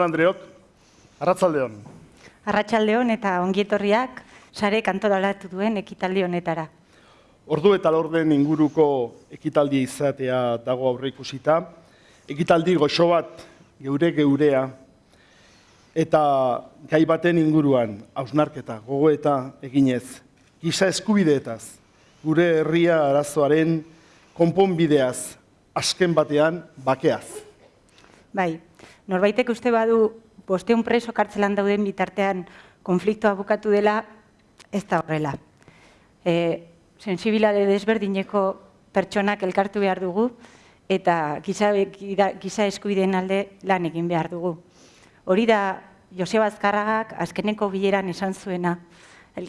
Jon Andreok, arratzaldeon. Arratsaldeon eta ongietorriak sare kantoralatu duen ekitaldi honetara. Ordu eta lorden inguruko ekitaldi izatea dago aurreikusita. Ekitaldi goxo bat geure geurea eta gai baten inguruan hausnarketa, gogoeta eginez, giza eskubideetaz, gure herria arazoaren konponbideaz, azken batean bakeaz. Bai, norbaitek uste badu bosteun preso kartzelan dauden bitartean konfliktoa bukatu dela, ez da horrela. E, sensibilade desberdineko pertsonak elkartu behar dugu eta giza, giza eskubideen alde lan egin behar dugu. Hori da Joseba Azkarragak azkeneko bileran esan zuena,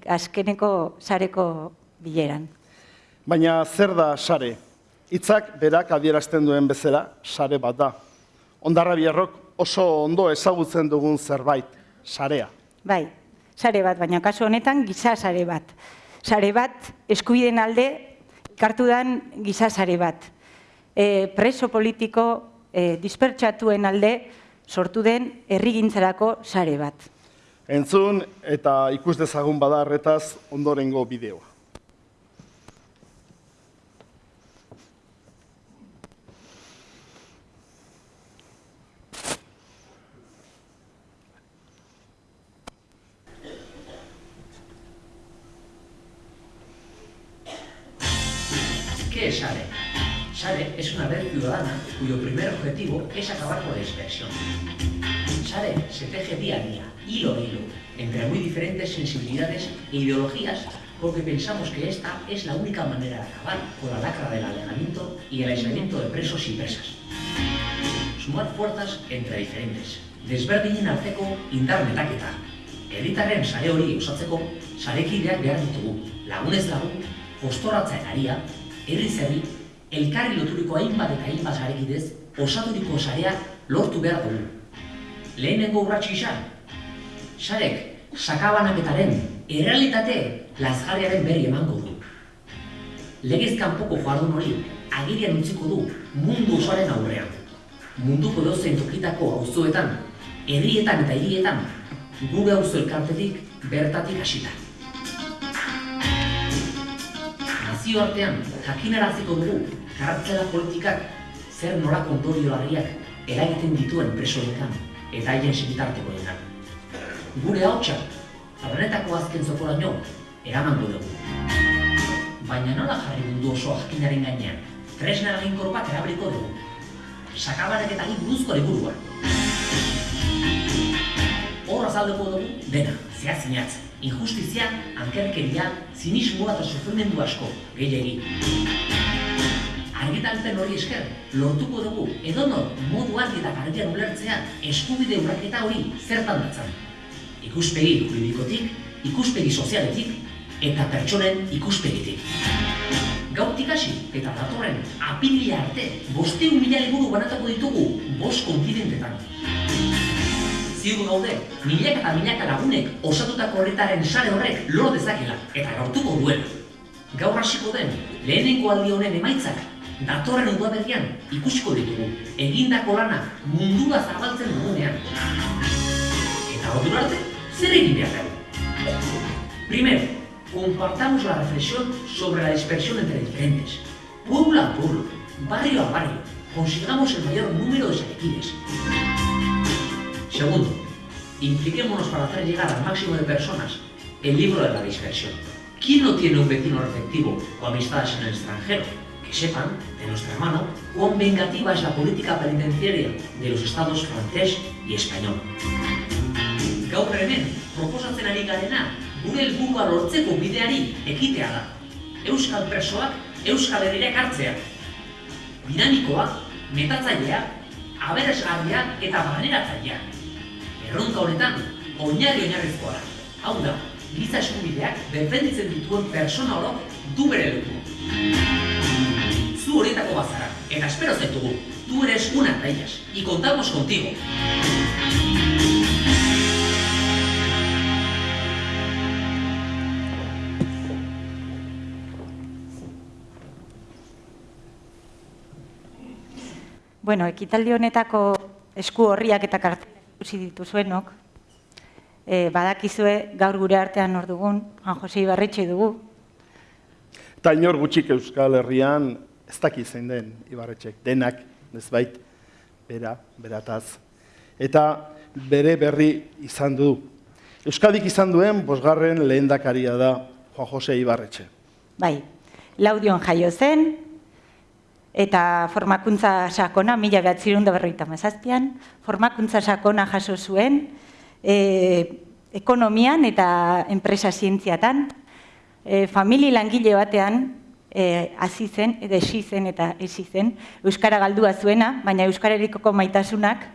azkeneko sareko bileran. Baina zer da sare? Hitzak berak adierazten duen bezala, sare bat da. Ondarra biarrok oso ondo ezagutzen dugun zerbait, sarea. Bai, sare bat, baina kasu honetan giza sare bat. Sare bat, eskubiden alde, kartu dan giza sare bat. E, preso politiko e, dispertsatuen alde sortu den errigintzarako sare bat. Entzun eta ikus dezagun badarretaz ondorengo bideoa. ¿Qué es SARE? SARE es una red ciudadana cuyo primer objetivo es acabar con la dispersión. SARE se teje día a día, hilo a hilo, entre muy diferentes sensibilidades e ideologías porque pensamos que esta es la única manera de acabar con la lacra del alejamiento y el aislamiento de presos y presas. Sumar fuerzas entre diferentes. Desberdinen arteko indar metaketa. Herritarren sare hori osatzeko sarekideak behar ditugu. Lagunez lagun, postorratzaen aria, herri zerri, elkarri loturiko hainbat eta hainbat sarekidez, osaturiko sarea lortu behar dugu. Lehenengo urratxo isa, sarek sakabanaketaren errealitate lazgarriaren berri emango du. Legez kanpoko jardun hori agirian utziko du mundu osoaren aurrean. Munduko dozein tokitako auzoetan, herrietan eta hirietan, gure auzo elkartetik bertatik hasita. Nazioartean jakinaraziko dugu kartzela politikak zer nora ondorio larriak eragiten dituen presoetan eta haien segitartekoetan. Gure hautsa planetako azken zokoraino eramango dugu. Baina nola jarri mundu oso jakinaren gainean, tresna eraginkor bat erabiliko dugu. Sakabarak eta buruzko liburua. Hor azaldeko dugu dena, zehaz. Injustizia, ankerkeria, zinismoa eta sufrimendu asko, gehiagi. Argitalpen hori esker, lortuko dugu edonor modu argi eta garbian ulertzea eskubide urraketa hori zertan datzan. Ikuspegi juridikotik, ikuspegi sozialetik eta pertsonen ikuspegitik. Gautik hasi eta datorren apilia arte bosteun mila liburu banatako ditugu bost kontinentetan. Ziur gaude, milaka eta milaka lagunek osatutako horretaren sare horrek lor dezakela eta lortuko duela. Gaur hasiko den, lehenengo aldi honen emaitzak, datorren udaberrian ikusiko ditugu, egindako lana mundua zabaltzen dugunean. Eta ordura arte, zer egin behar dugu? Primero, compartamos la reflexión sobre la dispersión entre diferentes. Pueblo a pueblo, barrio a barrio, consigamos el mayor número de salequines. Segundo, impliquémonos para hacer llegar al máximo de personas el libro de la dispersión. ¿Quién no tiene un vecino reflectivo o amistades en el extranjero? Que sepan, de nuestra mano, cuán vengativa es la política penitenciaria de los estados francés y español. Gaur hemen, proposatzen ari garena, gure helburua lortzeko bideari ekitea da. Euskal presoak Euskal Herriak hartzea. Dinamikoa, metatzailea, aberesgarria eta barneratzailea. Erronka honetan, oinarri oinarrizkoa da. Hau da, giza eskubideak defenditzen dituen persona orok du bere leku. Zu horietako bazara, eta espero zaitugu, tu eres una de ellas, y contamos contigo. Bueno, ekitaldi honetako esku horriak eta kartelak ikusi dituzuenok, e, badakizue gaur gure artean hor dugun, Juan Jose Ibarretxe dugu, Eta inor gutxik Euskal Herrian ez daki zein den Ibarretxek, denak, nezbait, bera, berataz. Eta bere berri izan du. Euskadik izan duen bosgarren lehendakaria da Juan Jose Ibarretxe. bai, laudion jaio zen, eta formakuntza sakona, mila behatzirun da berroita mazazpian, formakuntza sakona jaso zuen, e, ekonomian eta enpresa zientziatan, e, famili langile batean e, hasi zen, edo esi zen eta esi zen, Euskara galdua zuena, baina Euskararikoko maitasunak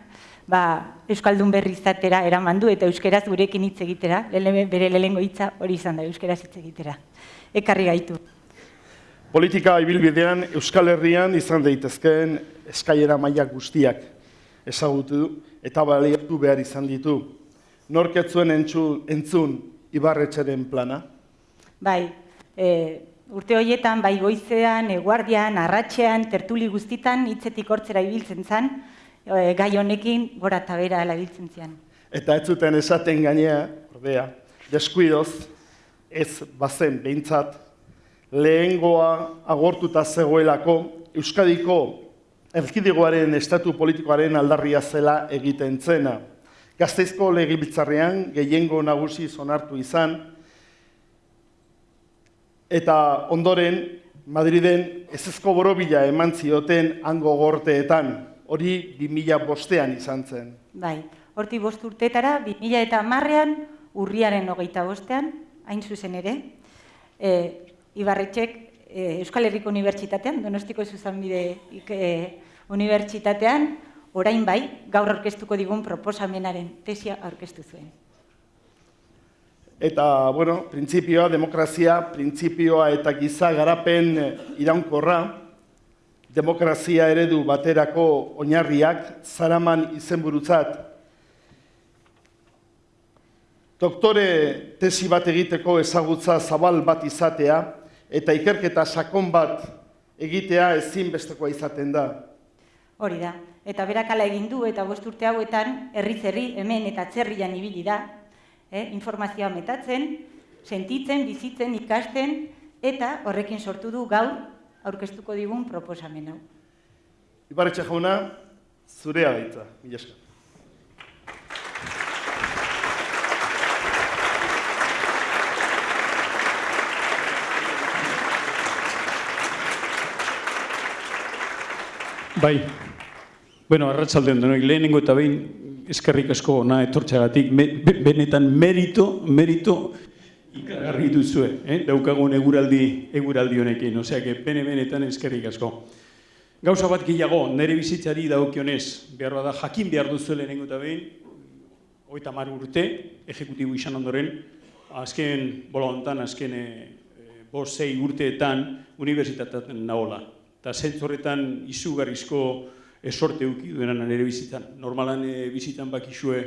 ba, Euskaldun berri izatera eraman du eta Euskaraz gurekin hitz egitera, lele, bere lehengo hitza hori izan da, Euskaraz hitz egitera. Ekarri gaitu. Politika ibilbidean Euskal Herrian izan daitezkeen eskaiera maila guztiak ezagutu eta baliatu behar izan ditu. Norketzuen entzu, entzun Ibarretxeren plana? Bai, e, urte horietan, bai goizean, eguardian, arratxean, tertuli guztitan, hitzetik hortzera ibiltzen zen, e, gai honekin gora eta bera erabiltzen zian. Eta ez zuten esaten gainea, ordea, deskuidoz, ez bazen behintzat, lehengoa agortuta zegoelako Euskadiko erkidegoaren estatu politikoaren aldarria zela egiten zena. Gazteizko legibiltzarrean gehiengo nagusi zonartu izan, eta ondoren Madriden ezezko borobila eman zioten hango gorteetan, hori 2000 bostean izan zen. Bai, horti bost urtetara, 2000 eta marrean, urriaren hogeita bostean, hain zuzen ere, e, Ibarretxek e, Euskal Herriko Unibertsitatean, Donostiko Zuzanbide e, Unibertsitatean, orain bai, gaur aurkeztuko digun proposamenaren tesia aurkeztu zuen. Eta, bueno, printzipioa, demokrazia, printzipioa eta giza garapen iraunkorra, demokrazia eredu baterako oinarriak zaraman izenburutzat. Doktore tesi bat egiteko ezagutza zabal bat izatea eta ikerketa sakon bat egitea ezinbestekoa izaten da. Hori da, eta berakala egin du eta bost urte hauetan herriz herri hemen eta atzerrian ibili da, eh, informazioa metatzen, sentitzen, bizitzen, ikasten, eta horrekin sortu du gaur aurkeztuko digun proposamen hau. Ibarretxe jauna, zurea gaitza, mila esker. Bai, bueno, arratsaldean denoi lehenengo eta behin eskerrik asko na etortxagatik, benetan merito, merito ikaragarri duzue, eh? daukagun eguraldi, eguraldi honekin, osea, que bene benetan eskerrik asko. Gauza bat gehiago, nire bizitzari daukionez, behar da jakin behar duzu lehenengo eta behin, oita mar urte, ejekutibu izan ondoren, azken, bola hontan, azken e, bost zei urteetan, unibertsitatean nahola. Eta zentzorretan izugarrizko esorte uki duenan nire bizitan. Normalan e, bizitan bakizue,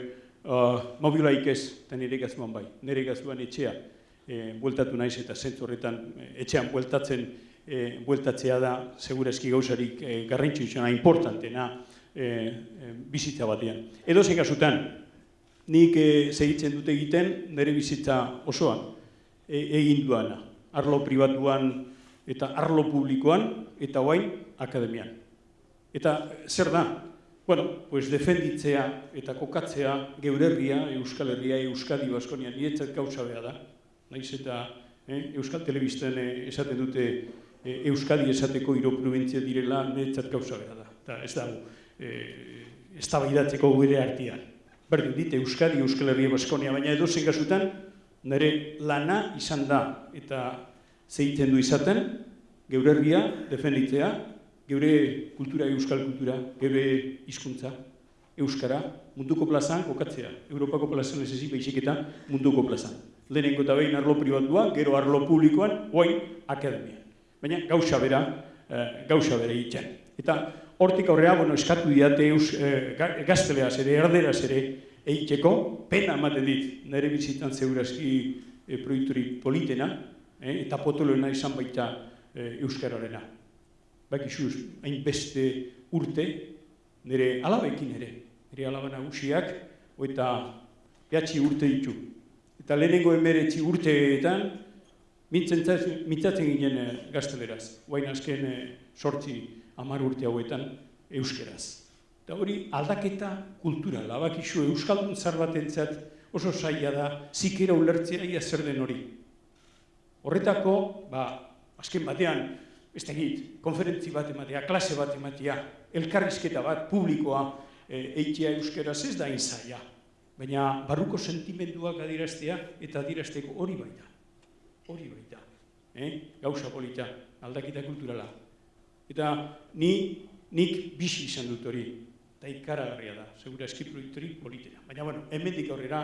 uh, mobilaik ez, eta nire gazuan bai, nire gazuan etxea, e, bueltatu naiz eta zentzorretan etxean bueltatzen, e, bueltatzea da, segurazki gauzarik e, garrantzu izana, importantena e, e, bizitza batean. Edo kasutan, nik e, segitzen dute egiten nire bizitza osoan e, egin duana. Arlo pribatuan eta arlo publikoan eta guain akademian. Eta zer da? Bueno, pues defenditzea eta kokatzea geurerria, Euskal Herria, Euskadi Baskonian, nietzat gauza beha da. Naiz eta eh, Euskal Telebisten eh, esaten dute e, Euskadi esateko hiro provintzia direla niretzat gauza behar da. Eta ez dago, e, ez da baidatzeko gure artian. Berdin dit, Euskadi, Euskal Herria Baskonia, baina edo zen gazutan, nire lana izan da eta zeiten du izaten, geure herria defenditzea, geure kultura, euskal kultura, geure hizkuntza, euskara, munduko plazan kokatzea. Europako plazan ez ezin behizik eta munduko plazan. Lehenengo eta behin arlo pribatua, gero arlo publikoan, oain akademia baina gauza bera, e, gauza bera egiten. Eta hortik aurrea, bueno, eskatu diate eus, e, gazteleaz ere, erderaz ere, egiteko, pena ematen dit, nire bizitan zeurazki e, proiekturi politena, e, eta potoloena izan baita e, euskararena. Bak isuz, hain beste urte, nire alabekin ere, nire alaba nagusiak, eta behatzi urte ditu. Eta lehenengo emeretzi urteetan, Mitzatzen ginen e, gazteleraz, guain azken e, sortzi amar urte hauetan euskeraz. Eta hori aldaketa kulturala, bakizu euskaldun zar batentzat oso saia da, zikera ulertzea ia zer den hori. Horretako, ba, azken batean, ez egit, konferentzi bat ematea, klase bat ematea, elkarrizketa bat, publikoa, e, eitea euskeraz ez da inzaia. Baina barruko sentimenduak adiraztea eta adirazteko hori baina hori baita. Eh? Gauza polita, aldakita kulturala. Eta ni, nik bizi izan dut hori, eta ikaragarria da, segura eski proiektori politena. Baina, bueno, hemendik aurrera,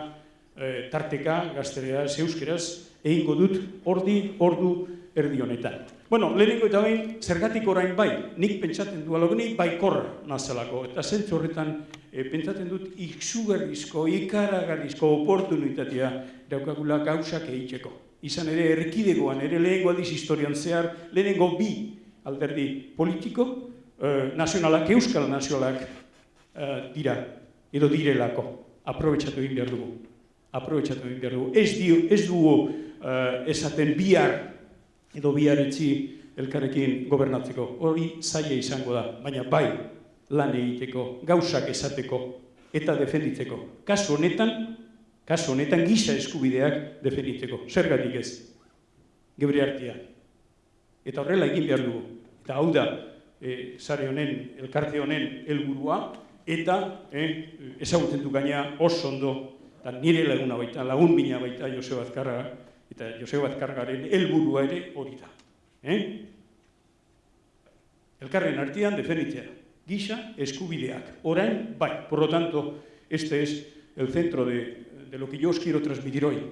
eh, tarteka, gazterea, zeuskeraz, egingo dut ordi, ordu, erdi honetan. Bueno, lehenengo eta bain, zergatik orain bai, nik pentsaten du alogeni, bai korra nazalako, eta zentzu horretan e, pentsaten dut iksugarrizko, ikaragarrizko oportunitatea daukagula gauzak egiteko izan ere erkidegoan, ere lehengo aldiz historian zehar, lehenengo bi alderdi politiko, eh, nazionalak, euskal nazionalak eh, dira, edo direlako, aprobetsatu egin behar dugu. Aprobetsatu egin behar dugu. Ez, dio, ez dugu eh, esaten bihar, edo bihar etzi elkarrekin gobernatzeko. Hori zaila izango da, baina bai lan egiteko, gauzak esateko eta defenditzeko. Kasu honetan, kasu honetan gisa eskubideak definitzeko. Zergatik ez? Gebre hartia. Eta horrela egin behar dugu. Eta hau da, e, zare honen, elkarte honen helburua eta e, ezagutzen du gaina oso ondo, eta nire laguna baita, lagun bina baita Joseba. E? Eskubideak. Orain, por lo tanto, este es el centro de, de lo que yo os quiero transmitir hoy.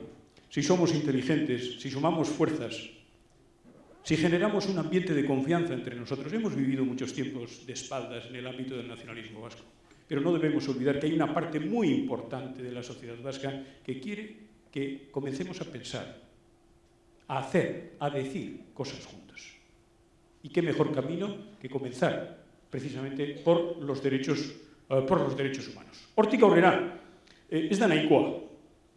Si somos inteligentes, si sumamos fuerzas, si generamos un ambiente de confianza entre nosotros, hemos vivido muchos tiempos de espaldas en el ámbito del nacionalismo vasco, pero no debemos olvidar que hay una parte muy importante de la sociedad vasca que quiere que comencemos a pensar, a hacer, a decir cosas juntos. Y qué mejor camino que comenzar precisamente por los derechos, derechos humanos. Hortik aurrera, eh, ez da nahikoa,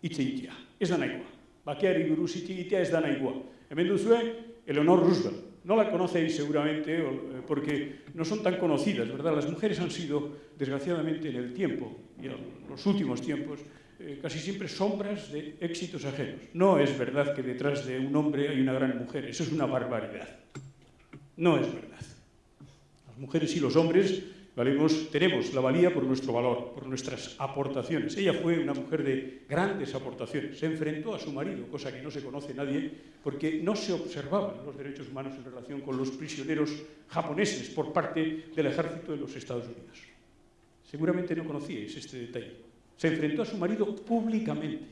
hitz egitea. Ez da nahikoa. Bakeari buruz hitz egitea ez. Hemen duzue, Eleonor Roosevelt. No la conocéis seguramente eh, porque no son tan conocidas, ¿verdad? Las mujeres han sido, desgraciadamente, en el tiempo y en los últimos tiempos, eh, casi siempre sombras de éxitos ajenos. No es verdad que detrás de un hombre hay una gran mujer, eso es una barbaridad. No es verdad. Las Las mujeres y los hombres tenemos la valía por nuestro valor, por nuestras aportaciones. Ella fue una mujer de grandes aportaciones. Se enfrentó a su marido, cosa que no se conoce nadie, porque no se observaban los derechos humanos en relación con los prisioneros japoneses por parte del ejército de los Estados Unidos. Seguramente no conocíais este detalle. Se enfrentó a su marido públicamente.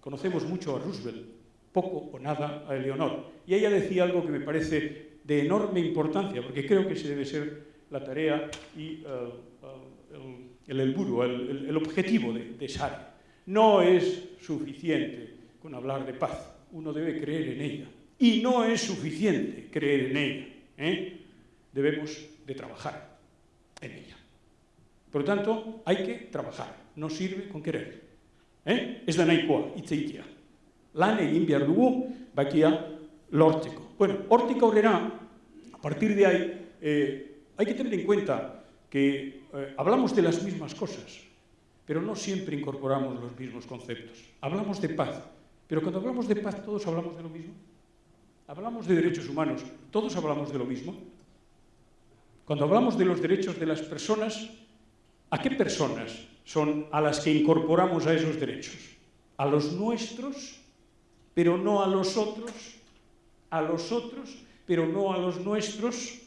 Conocemos mucho a Roosevelt, poco o nada a Eleonor. Y ella decía algo que me parece de enorme importancia, porque creo que ese debe ser la tarea y uh, el, el, el, objetivo de, de. No es suficiente con hablar de paz, uno debe creer en ella. Y no es suficiente creer en ella, ¿eh? debemos de trabajar en ella. Por lo tanto, hay que trabajar, no sirve con querer. Eh? Ez da nahikoa, hitz egitea. Lan egin behar dugu, bakia lortzeko. Bueno, hortik aurrera, a partir de ahí, eh, hay que tener en cuenta que eh, hablamos de las mismas cosas, pero no siempre incorporamos los mismos conceptos. Hablamos de paz, pero cuando hablamos de paz todos hablamos de lo mismo. Hablamos de derechos humanos, todos hablamos de lo mismo. Cuando hablamos de los derechos de las personas, ¿a qué personas son a las que incorporamos a esos derechos? ¿A los nuestros, pero no a los otros? ¿A los otros, pero no a los nuestros?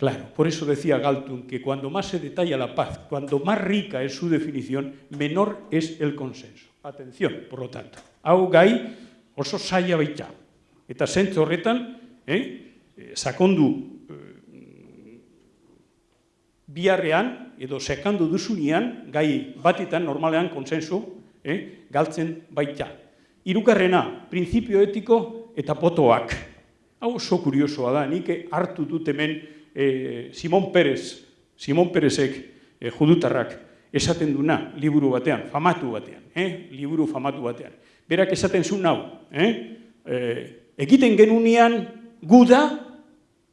Claro, por eso decía Galtung que cuando más se detalla la paz, cuando más rica es su definición, menor es el consenso. Atención, por lo tanto. Hau gai oso saia baita. Eta zentzu horretan, eh, sakondu eh, biharrean, edo sekandu duzunean, gai batetan normalean konsensu eh, galtzen baita. Hirugarrena, printzipio etiko eta potoak. Hau oso kuriosoa da, nik hartu dut hemen e, Simon Perez, Simon Perezek e, judutarrak esaten duna liburu batean, famatu batean, eh? liburu famatu batean. Berak esaten zuen hau, eh? e, egiten genunean guda,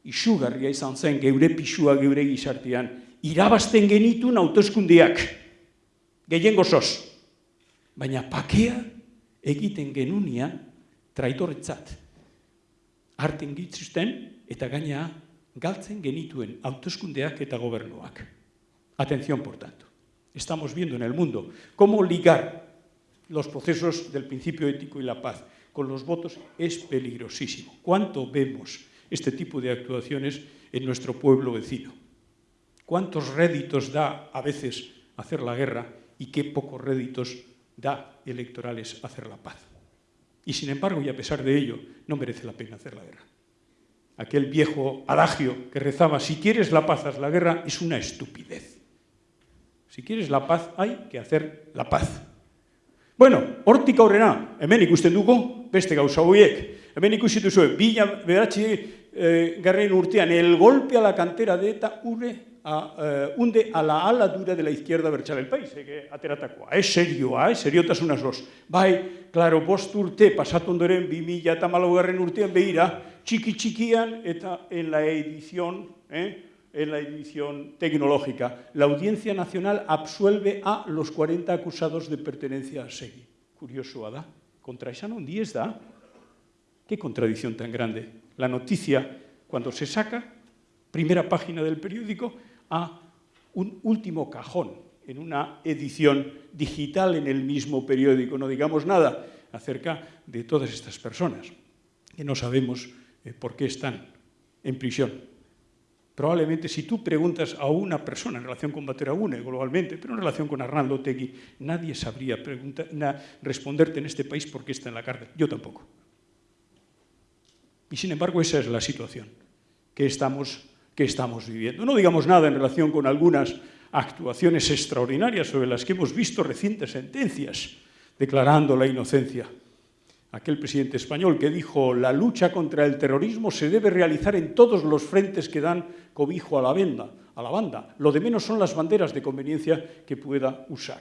isugarria izan zen geure pisua geure gizartean, irabazten genitun autoskundiak, gehien gozoz. Baina pakea egiten genunean traitoretzat. Arten gitzuzten eta gaina galtzen genituen autoeskundeak eta gobernuak. Atención, por tanto. Estamos viendo en el mundo cómo ligar los procesos del principio ético y la paz con los votos es peligrosísimo. ¿Cuánto vemos este tipo de actuaciones en nuestro pueblo vecino? ¿Cuántos réditos da a veces hacer la guerra y qué pocos réditos da electorales hacer la paz? Y sin embargo, y a pesar de ello, no merece la pena hacer la guerra aquel viejo adagio que rezaba, si quieres la paz, haz la guerra, es una estupidez. Si quieres la paz, hay que hacer la paz. Bueno, hortik aurrena, hemen ikusten dugu, beste gauza horiek. Hemen ikusten duzu, bila beratzi eh, garren urtean, el golpe a la cantera de ETA urre a, uh, unde a la ala dura de la izquierda bertxal el país, ege ateratakoa. Ez serioa, ez seriotasun azoz. Bai, klaro, bost urte, pasatu ondoren, bi mila eta garren urtean behira, txiki txikian eta en la edición, eh, en la edición tecnológica. La Audiencia Nacional absuelve a los 40 acusados de pertenencia a SEGI. Curioso, da? Contra esa non diez da? Qué contradicción tan grande. La noticia, cuando se saca, primera página del periódico, a un último cajón en una edición digital en el mismo periódico. No digamos nada acerca de todas estas personas, que no sabemos por qué están en prisión. Probablemente si tú preguntas a una persona en relación con Bateragune globalmente, pero en relación con Arnaldo Tegui, nadie sabría responderte en este país por qué está en la cárcel. Yo tampoco. Y sin embargo esa es la situación que estamos viviendo. No digamos nada en relación con algunas actuaciones extraordinarias sobre las que hemos visto recientes sentencias declarando la inocencia. Aquel presidente español que dijo la lucha contra el terrorismo se debe realizar en todos los frentes que dan cobijo a la, venda, a la banda. Lo de menos son las banderas de conveniencia que pueda usar.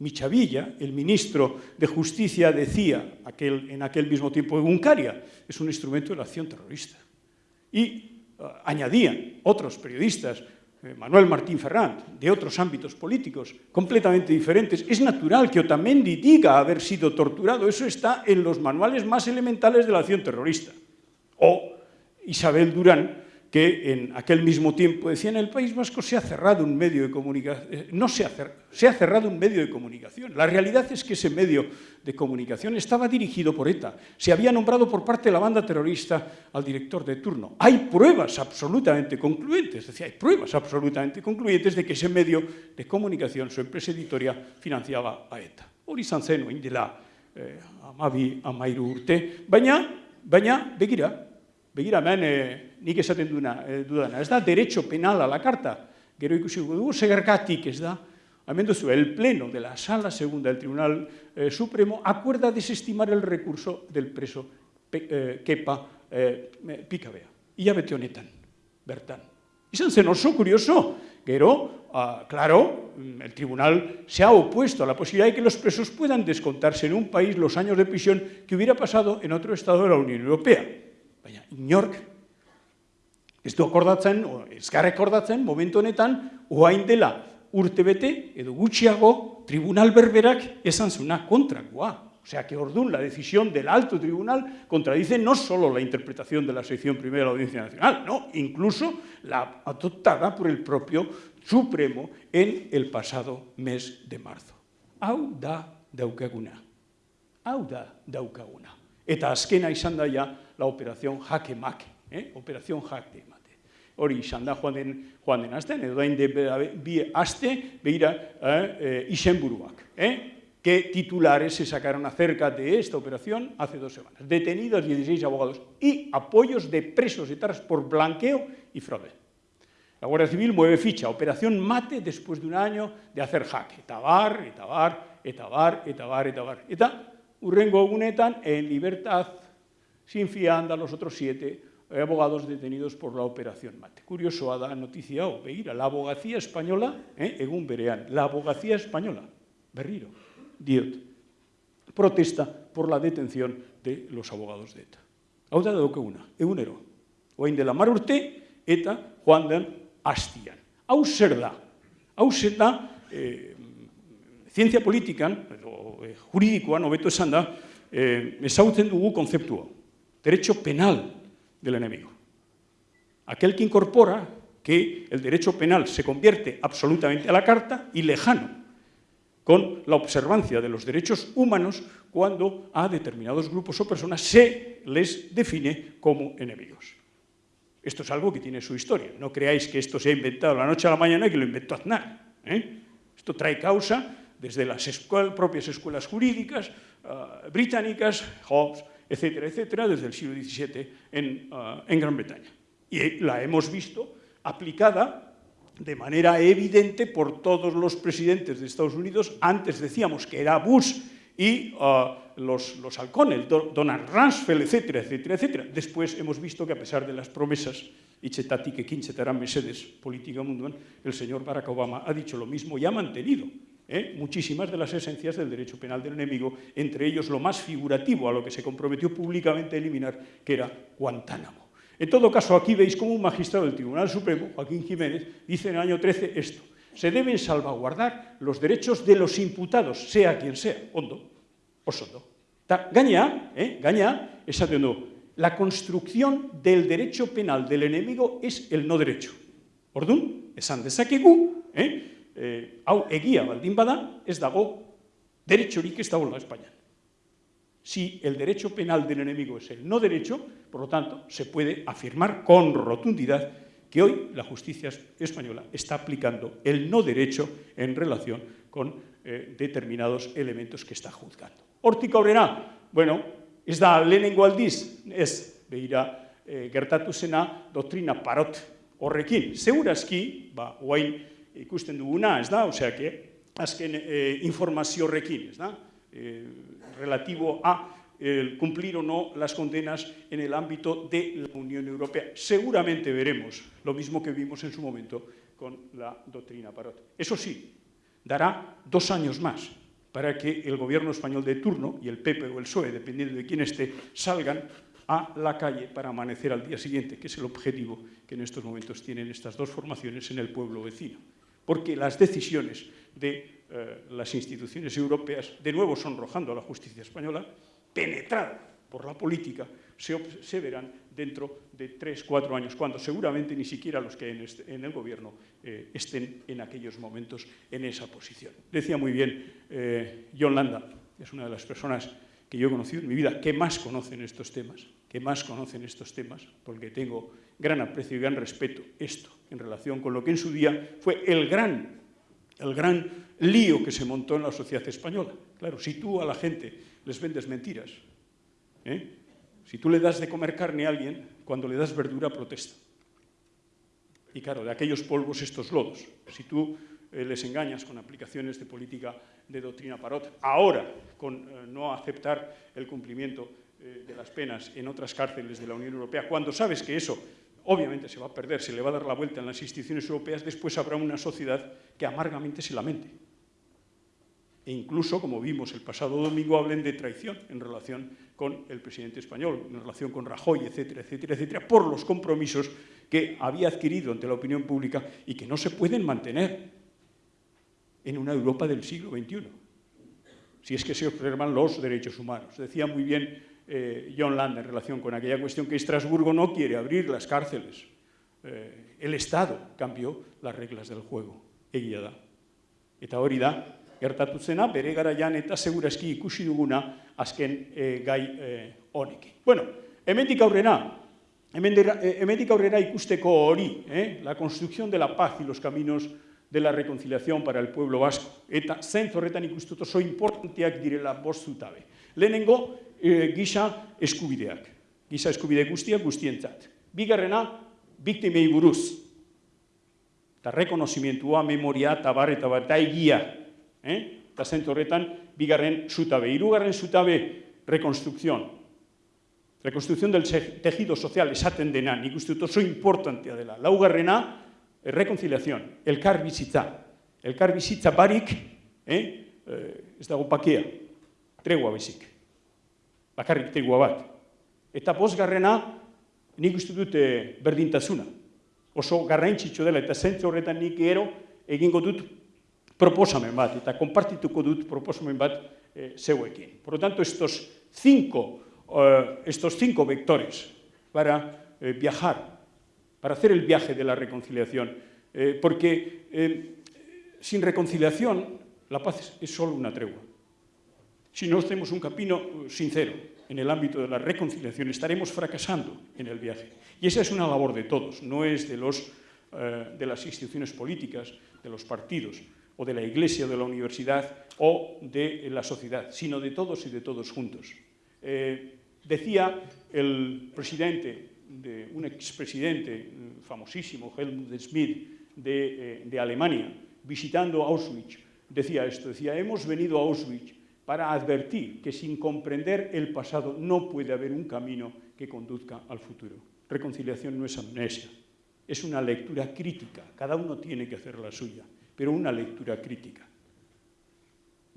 Michavilla, el ministro de Justicia, decía en aquel mismo tiempo, Uncaria es un instrumento de la acción terrorista. Y Eh, añadían otros periodistas, Manuel Martín Ferrand, de otros ámbitos políticos completamente diferentes. Es natural que Otamendi diga haber sido torturado. Eso está en los manuales más elementales de la acción terrorista. O Isabel Durán, que en aquel mismo tiempo decía en el País Vasco se ha cerrado un medio de comunicación, eh, no se ha, cerrado, se ha cerrado un medio de comunicación. La realidad es que ese medio de comunicación estaba dirigido por ETA, se había nombrado por parte de la banda terrorista al director de turno. Hay pruebas absolutamente concluyentes, decía, hay pruebas absolutamente concluyentes de que ese medio de comunicación, su empresa editoria, financiaba a ETA. Hori izan zen, oin dela, eh, amabi, amairu urte, baina, baina, begira, begira, hemen, eh, nik esaten duna, eh, dudana, ez da, derecho penal a la carta, gero ikusi dugu, segergatik ez da, hemen el pleno de la sala segunda del Tribunal eh, Supremo acuerda desestimar el recurso del preso pe, eh, kepa eh, pikabea. Ia bete honetan, bertan. Izan zen oso curioso, Pero, uh, claro, el tribunal se ha opuesto a la posibilidad de que los presos puedan descontarse en un país los años de prisión que hubiera pasado en otro estado de la Unión Europea. Baina, inork, ez du akordatzen, o ez akordatzen, momentu honetan, oain dela urtebete, edo gutxiago, tribunal berberak esan zuna kontrakoa. O sea que Ordún, la decisión del alto tribunal, contradice no solo la interpretación de la sección primera de la Audiencia Nacional, no, incluso la adoptada por el propio Supremo en el pasado mes de marzo. Hau da daukaguna. Hau da daukaguna. Eta azkena izan la operación jaque mate, eh? operación jaque mate. Hori izan da joan den, joan den azten, edo dain de bi aste, behira, eh, eh. Eh? ¿Qué titulares se sacaron acerca de esta operación hace dos semanas? Detenidos 16 abogados y apoyos de presos etarras por blanqueo y fraude. La Guardia Civil mueve ficha, operación mate después de un año de hacer jaque. Etabar, etabar, etabar, etabar, etabar. Eta, urrengo egunetan, en libertad, sin fianda, los otros siete abogados detenidos por la operación mate. Curioso, da noticia, o beira, la abogacía española, eh, egun berean, la abogacía española, berriro, diot, protesta por la detención de los abogados de ETA. Hau da daukaguna, egunero. Oain dela mar urte eta joan den hastian. Hau zer da? Hau zer da, eh, zientzia politikan, edo eh, juridikoan, hobeto esan eh, dugu. Derecho penal del enemigo. Aquel que incorpora que el derecho penal se convierte absolutamente a la carta y lejano con la observancia de los derechos humanos cuando a determinados grupos o personas se les define como enemigos. Esto es algo que tiene su historia. No creáis que esto se ha inventado la noche a la mañana y que lo inventó Aznar. ¿eh? Esto trae causa desde las propias escuelas jurídicas uh, británicas, Hobbes, etcétera, etcétera, desde el siglo XVII en, uh, en Gran Bretaña. Y la hemos visto aplicada de manera evidente por todos los presidentes de Estados Unidos. Antes decíamos que era Bush y uh, los, los halcones, Donald Rumsfeld, etcétera, etcétera, etcétera. Después hemos visto que a pesar de las promesas, itxetatik ekin txetaran mesedes política munduan, el señor Barack Obama ha dicho lo mismo y ha mantenido ¿eh? muchísimas de las esencias del derecho penal del enemigo, entre ellos lo más figurativo a lo que se comprometió públicamente a eliminar, que era Guantánamo. En todo caso, aquí veis cómo un magistrado del Tribunal Supremo, Joaquín Jiménez, dice en el año 13 esto. Se deben salvaguardar los derechos de los imputados, sea quien sea, ondo, osondo. Ta, gaña, eh, gaña, esaten du, la construcción del derecho penal del enemigo es el no derecho. Ordun, esan eh, eh, hau egia baldin bada, ez dago derechorik ez dagoela Espainian. Si el derecho penal del enemigo es el no derecho, por lo tanto, se puede afirmar con rotundidad que hoy la justicia española está aplicando el no derecho en relación con eh, determinados elementos que está juzgando. Hortik aurrera, bueno, ez da lehenengo aldiz, ez, behira, eh, gertatu zena doktrina parot horrekin. Segurazki, ba, oain ikusten duguna, ez da, osea, que azken eh, informazio horrekin, ez da, eh, relativo a el cumplir o no las condenas en el ámbito de la Unión Europea. Seguramente veremos lo mismo que vimos en su momento con la doctrina Parot. Eso sí, dará dos años más para que el gobierno español de turno y el PP o el PSOE, dependiendo de quién esté, salgan a la calle para amanecer al día siguiente, que es el objetivo que en estos momentos tienen estas dos formaciones en el pueblo vecino. Porque las decisiones de eh, las instituciones europeas, de nuevo sonrojando a la justicia española, penetrada por la política se, se verán dentro de tres, cuatro años, cuando seguramente ni siquiera los que en, en el gobierno eh, estén en aquellos momentos en esa posición. Decía muy bien eh, John Landa, es una de las personas que yo he conocido en mi vida, que más conocen estos temas, que más conocen estos temas, porque tengo gran aprecio y gran respeto esto en relación con lo que en su día fue el gran, el gran lío que se montó en la sociedad española. Claro, si tú a la gente les vendes mentiras, ¿eh? si tú le das de comer carne a alguien, cuando le das verdura protesta. Y claro, de aquellos polvos estos lodos. Si tú eh, les engañas con aplicaciones de política de doctrina parot, ahora con eh, no aceptar el cumplimiento de las penas en otras cárceles de la Unión Europea, cuando sabes que eso obviamente se va a perder, se le va a dar la vuelta en las instituciones europeas, después habrá una sociedad que amargamente se lamente. E incluso, como vimos el pasado domingo, hablen de traición en relación con el presidente español, en relación con Rajoy, etcétera, etcétera, etcétera, por los compromisos que había adquirido ante la opinión pública y que no se pueden mantener en una Europa del siglo XXI, si es que se observan los derechos humanos. Decía muy bien eh, John Land en relación con aquella cuestión que Estrasburgo no quiere abrir las cárceles. Eh, el Estado cambió las reglas del juego, egia da. Eta hori da, gertatu zena, bere garaian eta segurazki ikusi duguna azken e, gai e, honekin. Bueno, hemendik aurrera, hemendik aurrera ikusteko hori, eh? la construcción de la paz y los caminos de la reconciliación para el pueblo vasco. Eta zentz horretan ikustuto oso importanteak direla bost zutabe. Lehenengo, e, gisa eskubideak. Gisa eskubide guztiak guztientzat. Bigarrena, biktimei buruz. Eta rekonozimientua, memoria, eta bar, eta bar, eta egia. Eh? Eta zentz horretan, bigarren zutabe. Hirugarren zutabe, rekonstrukzion. Rekonstrukzion del tejido sozial esaten dena, nik uste dut oso importantea dela. Laugarrena, rekonciliazion, elkar bizitza. Elkar bizitza barik, eh? eh ez dago pakea, tregua bezik. Bakarrik tregua bat. Eta bosgarrena, nik uste dut eh, berdintasuna. Oso garrantzitsu dela, eta zentzu horretan nik ero egingo dut proposamen bat, eta konpartituko dut proposamen bat eh, zeuekin. Por lo tanto, estos cinco, eh, estos cinco vectores para eh, viajar para hacer el viaje de la reconciliación. Eh, porque eh, sin reconciliación la paz es solo una tregua. Si no hacemos un camino sincero en el ámbito de la reconciliación, estaremos fracasando en el viaje. Y esa es una labor de todos, no es de, los, eh, de las instituciones políticas, de los partidos, o de la iglesia, de la universidad, o de la sociedad, sino de todos y de todos juntos. decía el presidente de un expresidente famosísimo, Helmut Schmidt, de, eh, de Alemania, visitando Auschwitz, decía esto, decía, hemos venido a Auschwitz para advertir que sin comprender el pasado no puede haber un camino que conduzca al futuro. Reconciliación no es amnesia, es una lectura crítica, cada uno tiene que hacer la suya, pero una lectura crítica.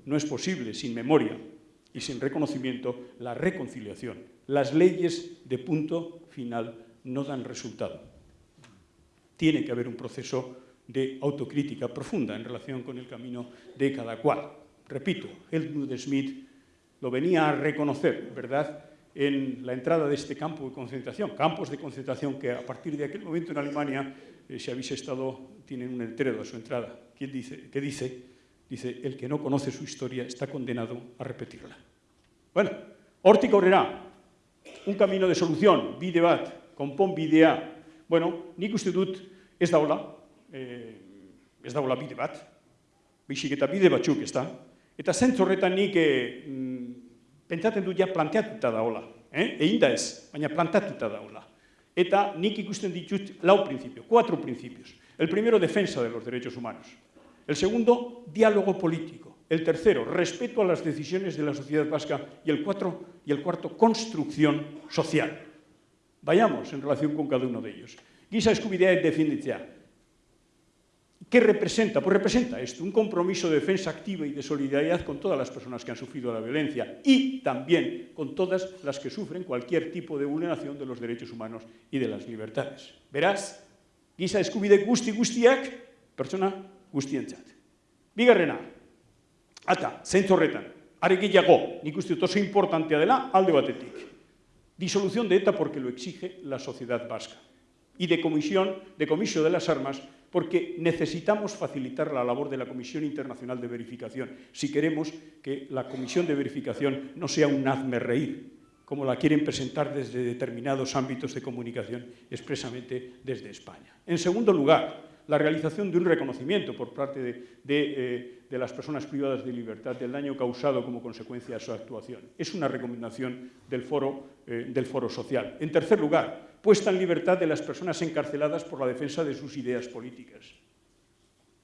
No es posible sin memoria y sin reconocimiento la reconciliación. Las leyes de punto final no dan resultado. Tiene que haber un proceso de autocrítica profunda en relación con el camino de cada cual. Repito, Helmut Schmidt lo venía a reconocer, ¿verdad?, en la entrada de este campo de concentración, campos de concentración que a partir de aquel momento en Alemania, eh, si habéis estado, tienen un entero de su entrada. ¿Quién dice? ¿Qué dice? Dice, el que no conoce su historia está condenado a repetirla. Bueno, hortik aurrera, un camino de solución, bide bat, bidea. Bueno, nik uste dut ez daula, eh, ez daula bide bat, bisik eta bide batzuk. Eta zentzorretan nik eh, mm, pentsatzen dut ja planteatuta daula. Eh? Egin da ez, baina plantatuta daula. Eta nik ikusten ditut lau principio, cuatro principios. El primero, defensa de los derechos humanos. El segundo, diálogo político. El tercero, respeto a las decisiones de la sociedad vasca. Y el, cuatro, y el cuarto, construcción social. Vayamos en relación con cada uno de ellos. Giza eskubidea definitzea. ¿Qué representa? Pues representa esto, un compromiso de defensa activa y de solidaridad con todas las personas que han sufrido la violencia y también con todas las que sufren cualquier tipo de vulneración de los derechos humanos y de las libertades. Verás, giza eskubide guzti guztiak, pertsona guztientzat. Bigarrena, Ata, zentzu horretan, are gehiago, nik uste oso importantea dela alde batetik. Disolución de ETA porque lo exige la sociedad vasca. Y de comisión, de de las armas porque necesitamos facilitar la labor de la Comisión Internacional de Verificación si queremos que la Comisión de Verificación no sea un hazme reír, como la quieren presentar desde determinados ámbitos de comunicación, expresamente desde España. En segundo lugar, la realización de un reconocimiento por parte de, eh, las personas privadas de libertad del daño causado como consecuencia de su actuación. Es una recomendación del foro, eh, del foro social. En tercer lugar, puesta en libertad de las personas encarceladas por la defensa de sus ideas políticas,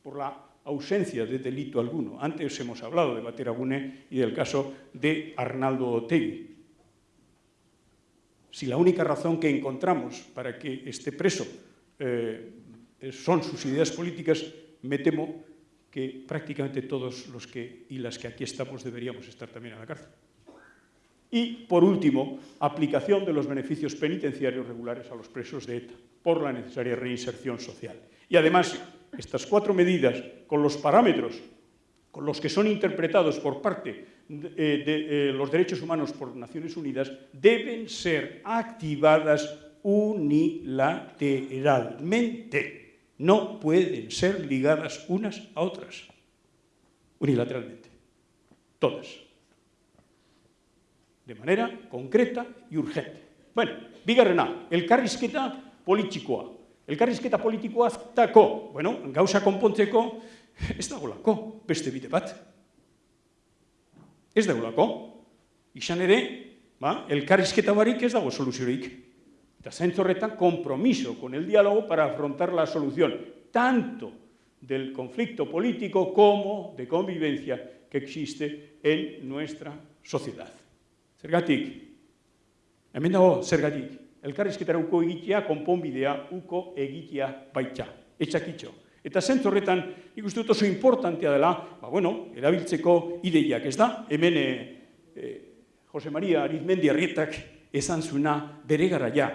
por la ausencia de delito alguno. Antes hemos hablado de Bateragune y del caso de Arnaldo Otegui. Si la única razón que encontramos para que esté preso eh, son sus ideas políticas, me temo que prácticamente todos los que y las que aquí estamos deberíamos estar también en la cárcel. Y, por último, aplicación de los beneficios penitenciarios regulares a los presos de ETA, por la necesaria reinserción social. Y, además, estas cuatro medidas, con los parámetros con los que son interpretados por parte de, eh, eh, los derechos humanos por Naciones Unidas, deben ser activadas unilateralmente. No pueden ser ligadas unas a otras, unilateralmente, todas, de manera concreta y urgente. Bueno, bigarrena, elkarrizketa politikoa. Elkarrizketa politikoa tako, bueno, gauza konpontzeko ez dagolako beste bide bat. Ez dagolako. Izan ere, ba, elkarrizketa barik ez dago soluziorik. Eta horretan, compromiso con el diálogo para afrontar la solución tanto del conflicto político como de convivencia que existe en nuestra sociedad. Zergatik, hemen dago, zergatik, elkarrizketara uko egitea, konponbidea uko egitea baita, etxakitxo. Eta zentzu horretan, ikustu oso importantea dela, ba, bueno, erabiltzeko ideiak, ez da? Hemen, eh, eh, Jose Maria Arizmendi Arrietak esan zuna bere garaia,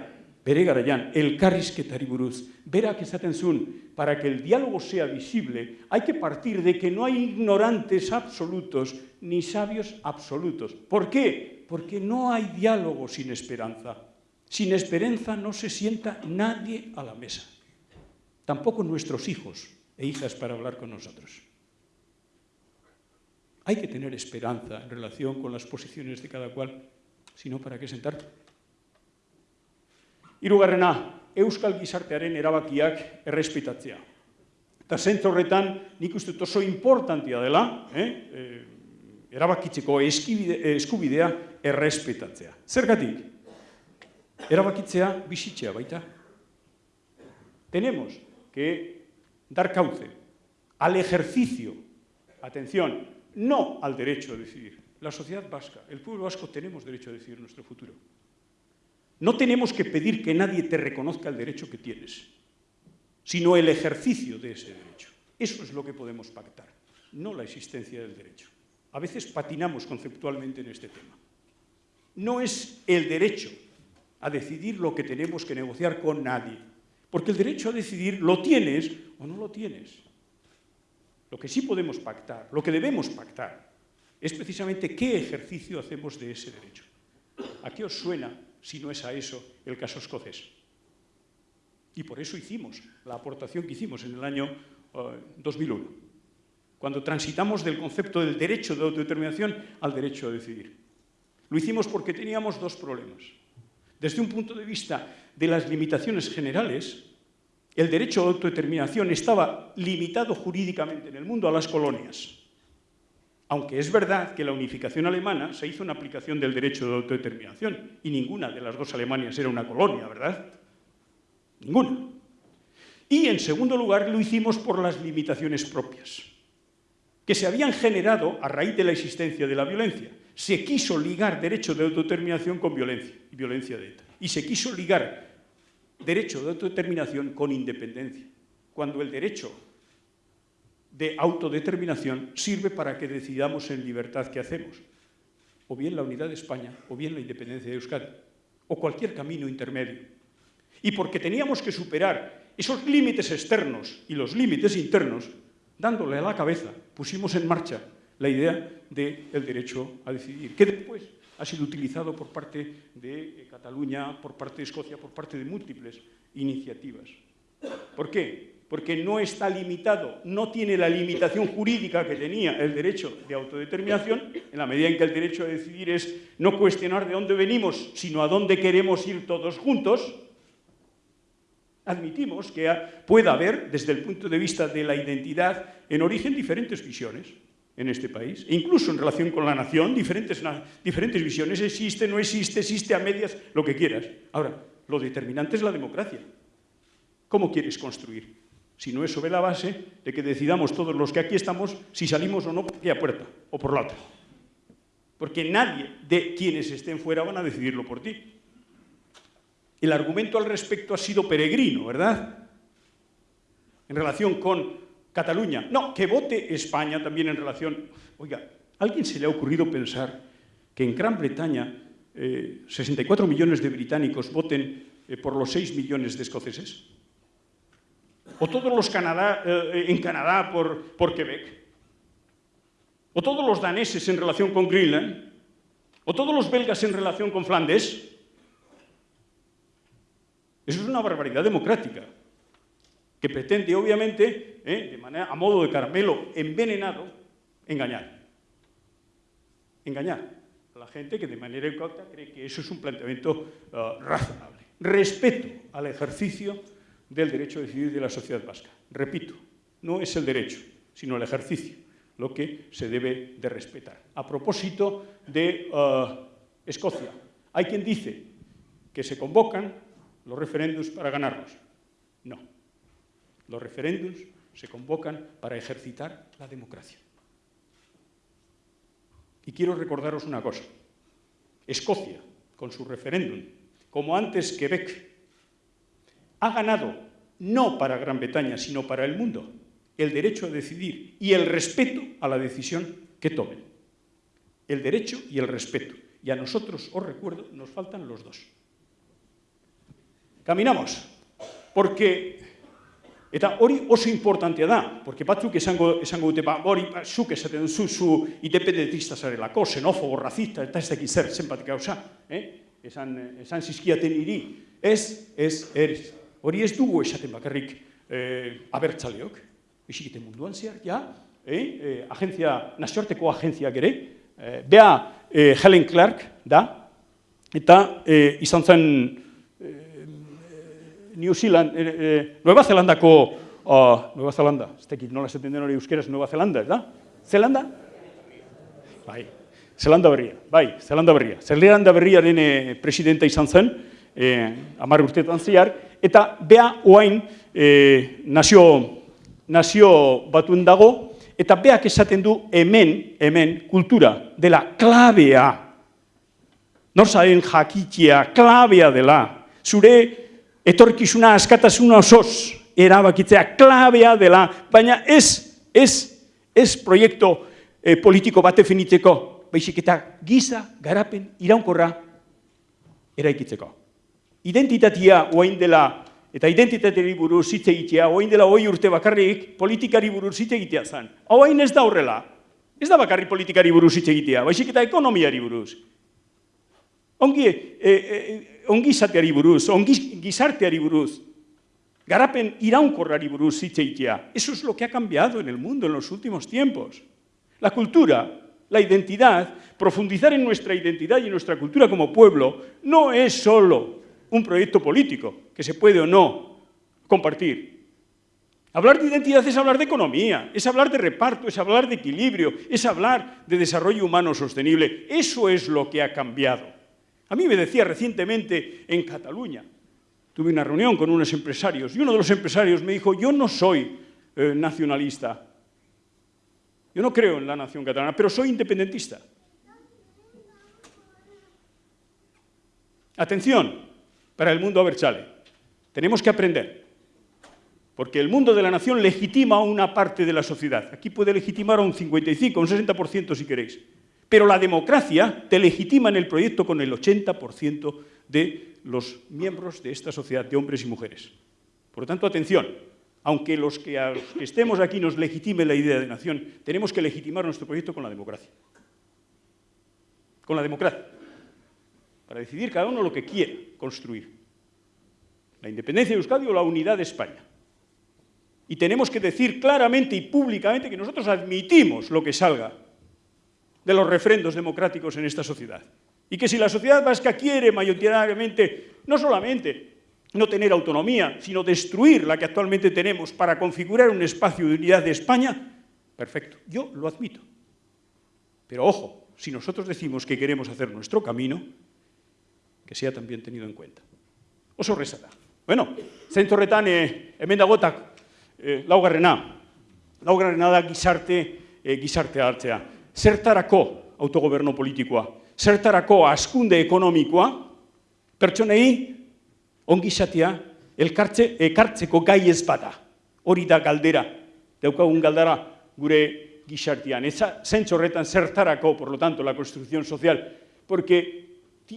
bere garaian, elkarrizketari buruz, berak esaten zuen, para que el diálogo sea visible, hay que partir de que no hay ignorantes absolutos ni sabios absolutos. ¿Por qué? Porque no hay diálogo sin esperanza. Sin esperanza no se sienta nadie a la mesa. Tampoco nuestros hijos e hijas para hablar con nosotros. Hay que tener esperanza en relación con las posiciones de cada cual, sino para qué sentar Hirugarrena, euskal gizartearen erabakiak errespetatzea. Eta zentzu horretan, nik uste oso importantia dela, eh? eh erabakitzeko eskubidea errespetatzea. Zergatik? Erabakitzea bizitzea baita. Tenemos que dar cauce al ejercicio, atención, no al derecho a decidir. La sociedad vasca, el pueblo vasco, tenemos derecho a decidir nuestro futuro. No tenemos que pedir que nadie te reconozca el derecho que tienes, sino el ejercicio de ese derecho. Eso es lo que podemos pactar, no la existencia del derecho. A veces patinamos conceptualmente en este tema. No es el derecho a decidir lo que tenemos que negociar con nadie, porque el derecho a decidir lo tienes o no lo tienes. Lo que sí podemos pactar, lo que debemos pactar, es precisamente qué ejercicio hacemos de ese derecho. ¿A qué os suena si no es a eso el caso escocés. Y por eso hicimos la aportación que hicimos en el año 2001, eh, cuando transitamos del concepto del derecho de autodeterminación al derecho a decidir. Lo hicimos porque teníamos dos problemas. Desde un punto de vista de las limitaciones generales, el derecho a autodeterminación estaba limitado jurídicamente en el mundo a las colonias. Aunque es verdad que la unificación alemana se hizo en aplicación del derecho de autodeterminación y ninguna de las dos Alemanias era una colonia, ¿verdad? Ninguna. Y en segundo lugar lo hicimos por las limitaciones propias, que se habían generado a raíz de la existencia de la violencia. Se quiso ligar derecho de autodeterminación con violencia y violencia de ETA. Y se quiso ligar derecho de autodeterminación con independencia, cuando el derecho de autodeterminación sirve para que decidamos en libertad qué hacemos. O bien la unidad de España, o bien la independencia de Euskadi, o cualquier camino intermedio. Y porque teníamos que superar esos límites externos y los límites internos, dándole a la cabeza, pusimos en marcha la idea del derecho a decidir, que después ha sido utilizado por parte de eh, Cataluña, por parte de Escocia, por parte de múltiples iniciativas. ¿Por qué? Porque no está limitado, no tiene la limitación jurídica que tenía el derecho de autodeterminación, en la medida en que el derecho a decidir es no cuestionar de dónde venimos, sino a dónde queremos ir todos juntos, admitimos que pueda haber, desde el punto de vista de la identidad, en origen diferentes visiones en este país, e incluso en relación con la nación, diferentes, diferentes visiones, existe, no existe, existe a medias, lo que quieras. Ahora, lo determinante es la democracia. ¿Cómo quieres construir? Si no es sobre la base de que decidamos todos los que aquí estamos si salimos o no por aquella puerta o por la otra. Porque nadie de quienes estén fuera van a decidirlo por ti. El argumento al respecto ha sido peregrino, ¿verdad? En relación con Cataluña. No, que vote España también en relación... Oiga, ¿a alguien se le ha ocurrido pensar que en Gran Bretaña 64 eh, millones de británicos voten eh, por los 6 millones de escoceses? ¿O todos los Canadá, eh, en Canadá por, por Quebec? ¿O todos los daneses en relación con Greenland? ¿O todos los belgas en relación con Flandes? Eso es una barbaridad democrática que pretende, obviamente, ¿eh? de manera, a modo de caramelo envenenado, engañar. Engañar a la gente que de manera incauta cree que eso es un planteamiento uh, razonable. Respeto al ejercicio del derecho a decidir de la sociedad vasca. Repito, no es el derecho, sino el ejercicio lo que se debe de respetar. A propósito de uh, Escocia, hay quien dice que se convocan los referéndums para ganarlos. No. Los referéndums se convocan para ejercitar la democracia. Y quiero recordaros una cosa. Escocia, con su referéndum, como antes Quebec, ha ganado, no para Gran Bretaña, sino para el mundo, el derecho a decidir y el respeto a la decisión que tomen. El derecho y el respeto. Y a nosotros, os recuerdo, nos faltan los dos. Caminamos, porque Eta hori oso importantea da, porque batzuk esango, esango dute, ba, hori ba, zuk esaten duzu zu independentista zarelako, xenofobo, racista, eta ez dakit zer, zenbat gauza, eh? esan, esan zizkiaten iri, ez, ez, ez, hori ez dugu esaten bakarrik eh, abertzaleok, esikiten munduan zehar, ja, eh? eh, agentzia, nazioarteko agentziak ere, eh, bea eh, Helen Clark da, eta eh, izan zen, New Zealand, eh, eh, Nueva Zelandako, uh, Nueva Zelanda, ez tekit nola esaten den hori euskeraz Nueva Zelanda, ez da? Zelanda? Bai, Zelanda berria, bai, Zelanda berria. Zelanda berriaren eh, presidenta izan zen, eh, amar urteetan zehar, eta bea oain eh, nazio, nazio batuen dago, eta beak esaten du hemen, hemen, kultura dela klabea, norzaren jakitia, klabea dela, zure etorkizuna askatasuna osoz erabakitzea klabea dela, baina ez, ez, ez proiektu eh, politiko bat definitzeko, baizik eta giza garapen iraunkorra eraikitzeko. Identitatea oain dela, eta identitateari buruz hitz egitea, oain dela hoi urte bakarrik politikari buruz hitz egitea zen. Oain ez da horrela, ez da bakarrik politikari buruz hitz egitea, baizik eta ekonomiari buruz. Ongi, e, e, ongi izateari buruz, ongi gizarteari buruz, garapen iraunkorrari buruz. Eso es lo que ha cambiado en el mundo en los últimos tiempos. La cultura, la identidad, profundizar en nuestra identidad y en nuestra cultura como pueblo, no es solo un proyecto político que se puede o no compartir. Hablar de identidad es hablar de economía, es hablar de reparto, es hablar de equilibrio, es hablar de desarrollo humano sostenible. Eso es lo que ha cambiado. A mí me decía recientemente en Cataluña, tuve una reunión con unos empresarios y uno de los empresarios me dijo, yo no soy eh, nacionalista, yo no creo en la nación catalana, pero soy independentista. Atención, para el mundo abertzale, tenemos que aprender, porque el mundo de la nación legitima a una parte de la sociedad. Aquí puede legitimar a un 55, un 60% si queréis. Pero la democracia te legitima en el proyecto con el 80% de los miembros de esta sociedad, de hombres y mujeres. Por lo tanto, atención, aunque los que, estemos aquí nos legitime la idea de nación, tenemos que legitimar nuestro proyecto con la democracia. Con la democracia. para decidir cada uno lo que quiere construir. La independencia de Euskadi o la unidad de España. Y tenemos que decir claramente y públicamente que nosotros admitimos lo que salga de los refrendos democráticos en esta sociedad. Y que si la sociedad vasca quiere mayoritariamente, no solamente no tener autonomía, sino destruir la que actualmente tenemos para configurar un espacio de unidad de España, perfecto, yo lo admito. Pero ojo, si nosotros decimos que queremos hacer nuestro camino, que sea también tenido en cuenta. Oso horreza Bueno, zentzu horretan, e, hemen dagotak, e, laugarrena, laugarrena da gizarte, e, gizarte. Zertarako autogoberno politikoa, zertarako askunde ekonomikoa, pertsonei ongizatea elkartze, ekartzeko gai ez bada. Hori da galdera, daukagun galdara gure gizartean. Eza horretan zertarako, por lo tanto, la construcción social, porque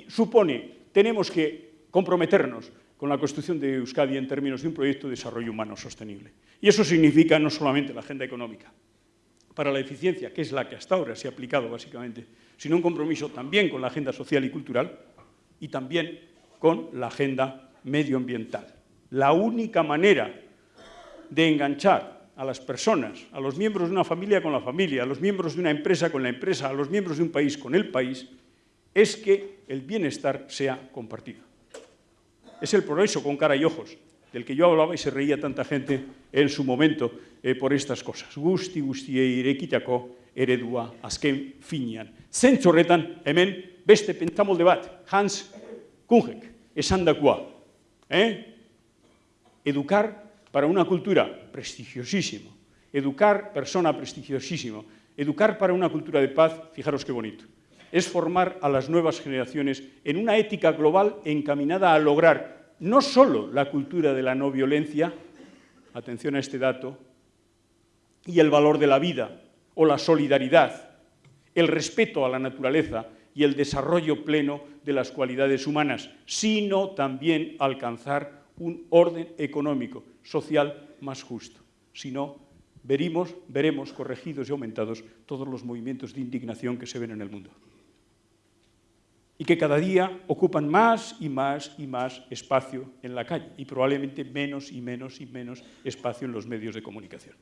supone, tenemos que comprometernos con la construcción de Euskadi en términos de un proyecto de desarrollo humano sostenible. Y eso significa no solamente la agenda económica, para la eficiencia, que es la que hasta ahora se ha aplicado básicamente, sino un compromiso también con la agenda social y cultural y también con la agenda medioambiental. La única manera de enganchar a las personas, a los miembros de una familia con la familia, a los miembros de una empresa con la empresa, a los miembros de un país con el país, es que el bienestar sea compartido. Es el progreso con cara y ojos, del que yo hablaba y se reía tanta gente en su momento eh, por estas cosas. Gusti, gusti, irekitako eredua azken finean. Zentzu horretan, hemen, beste pentamolde bat, Hans Kungek, esandakoa, ¿Eh? Educar para una cultura prestigiosísimo. Educar persona prestigiosísimo. Educar para una cultura de paz, fijaros qué bonito. Es formar a las nuevas generaciones en una ética global encaminada a lograr no solo la cultura de la no violencia, atención a este dato, y el valor de la vida o la solidaridad, el respeto a la naturaleza y el desarrollo pleno de las cualidades humanas, sino también alcanzar un orden económico, social más justo. Si no, veremos, veremos corregidos y aumentados todos los movimientos de indignación que se ven en el mundo. Y que cada día ocupan más y más y más espacio en la calle y probablemente menos y menos y menos espacio en los medios de comunicación.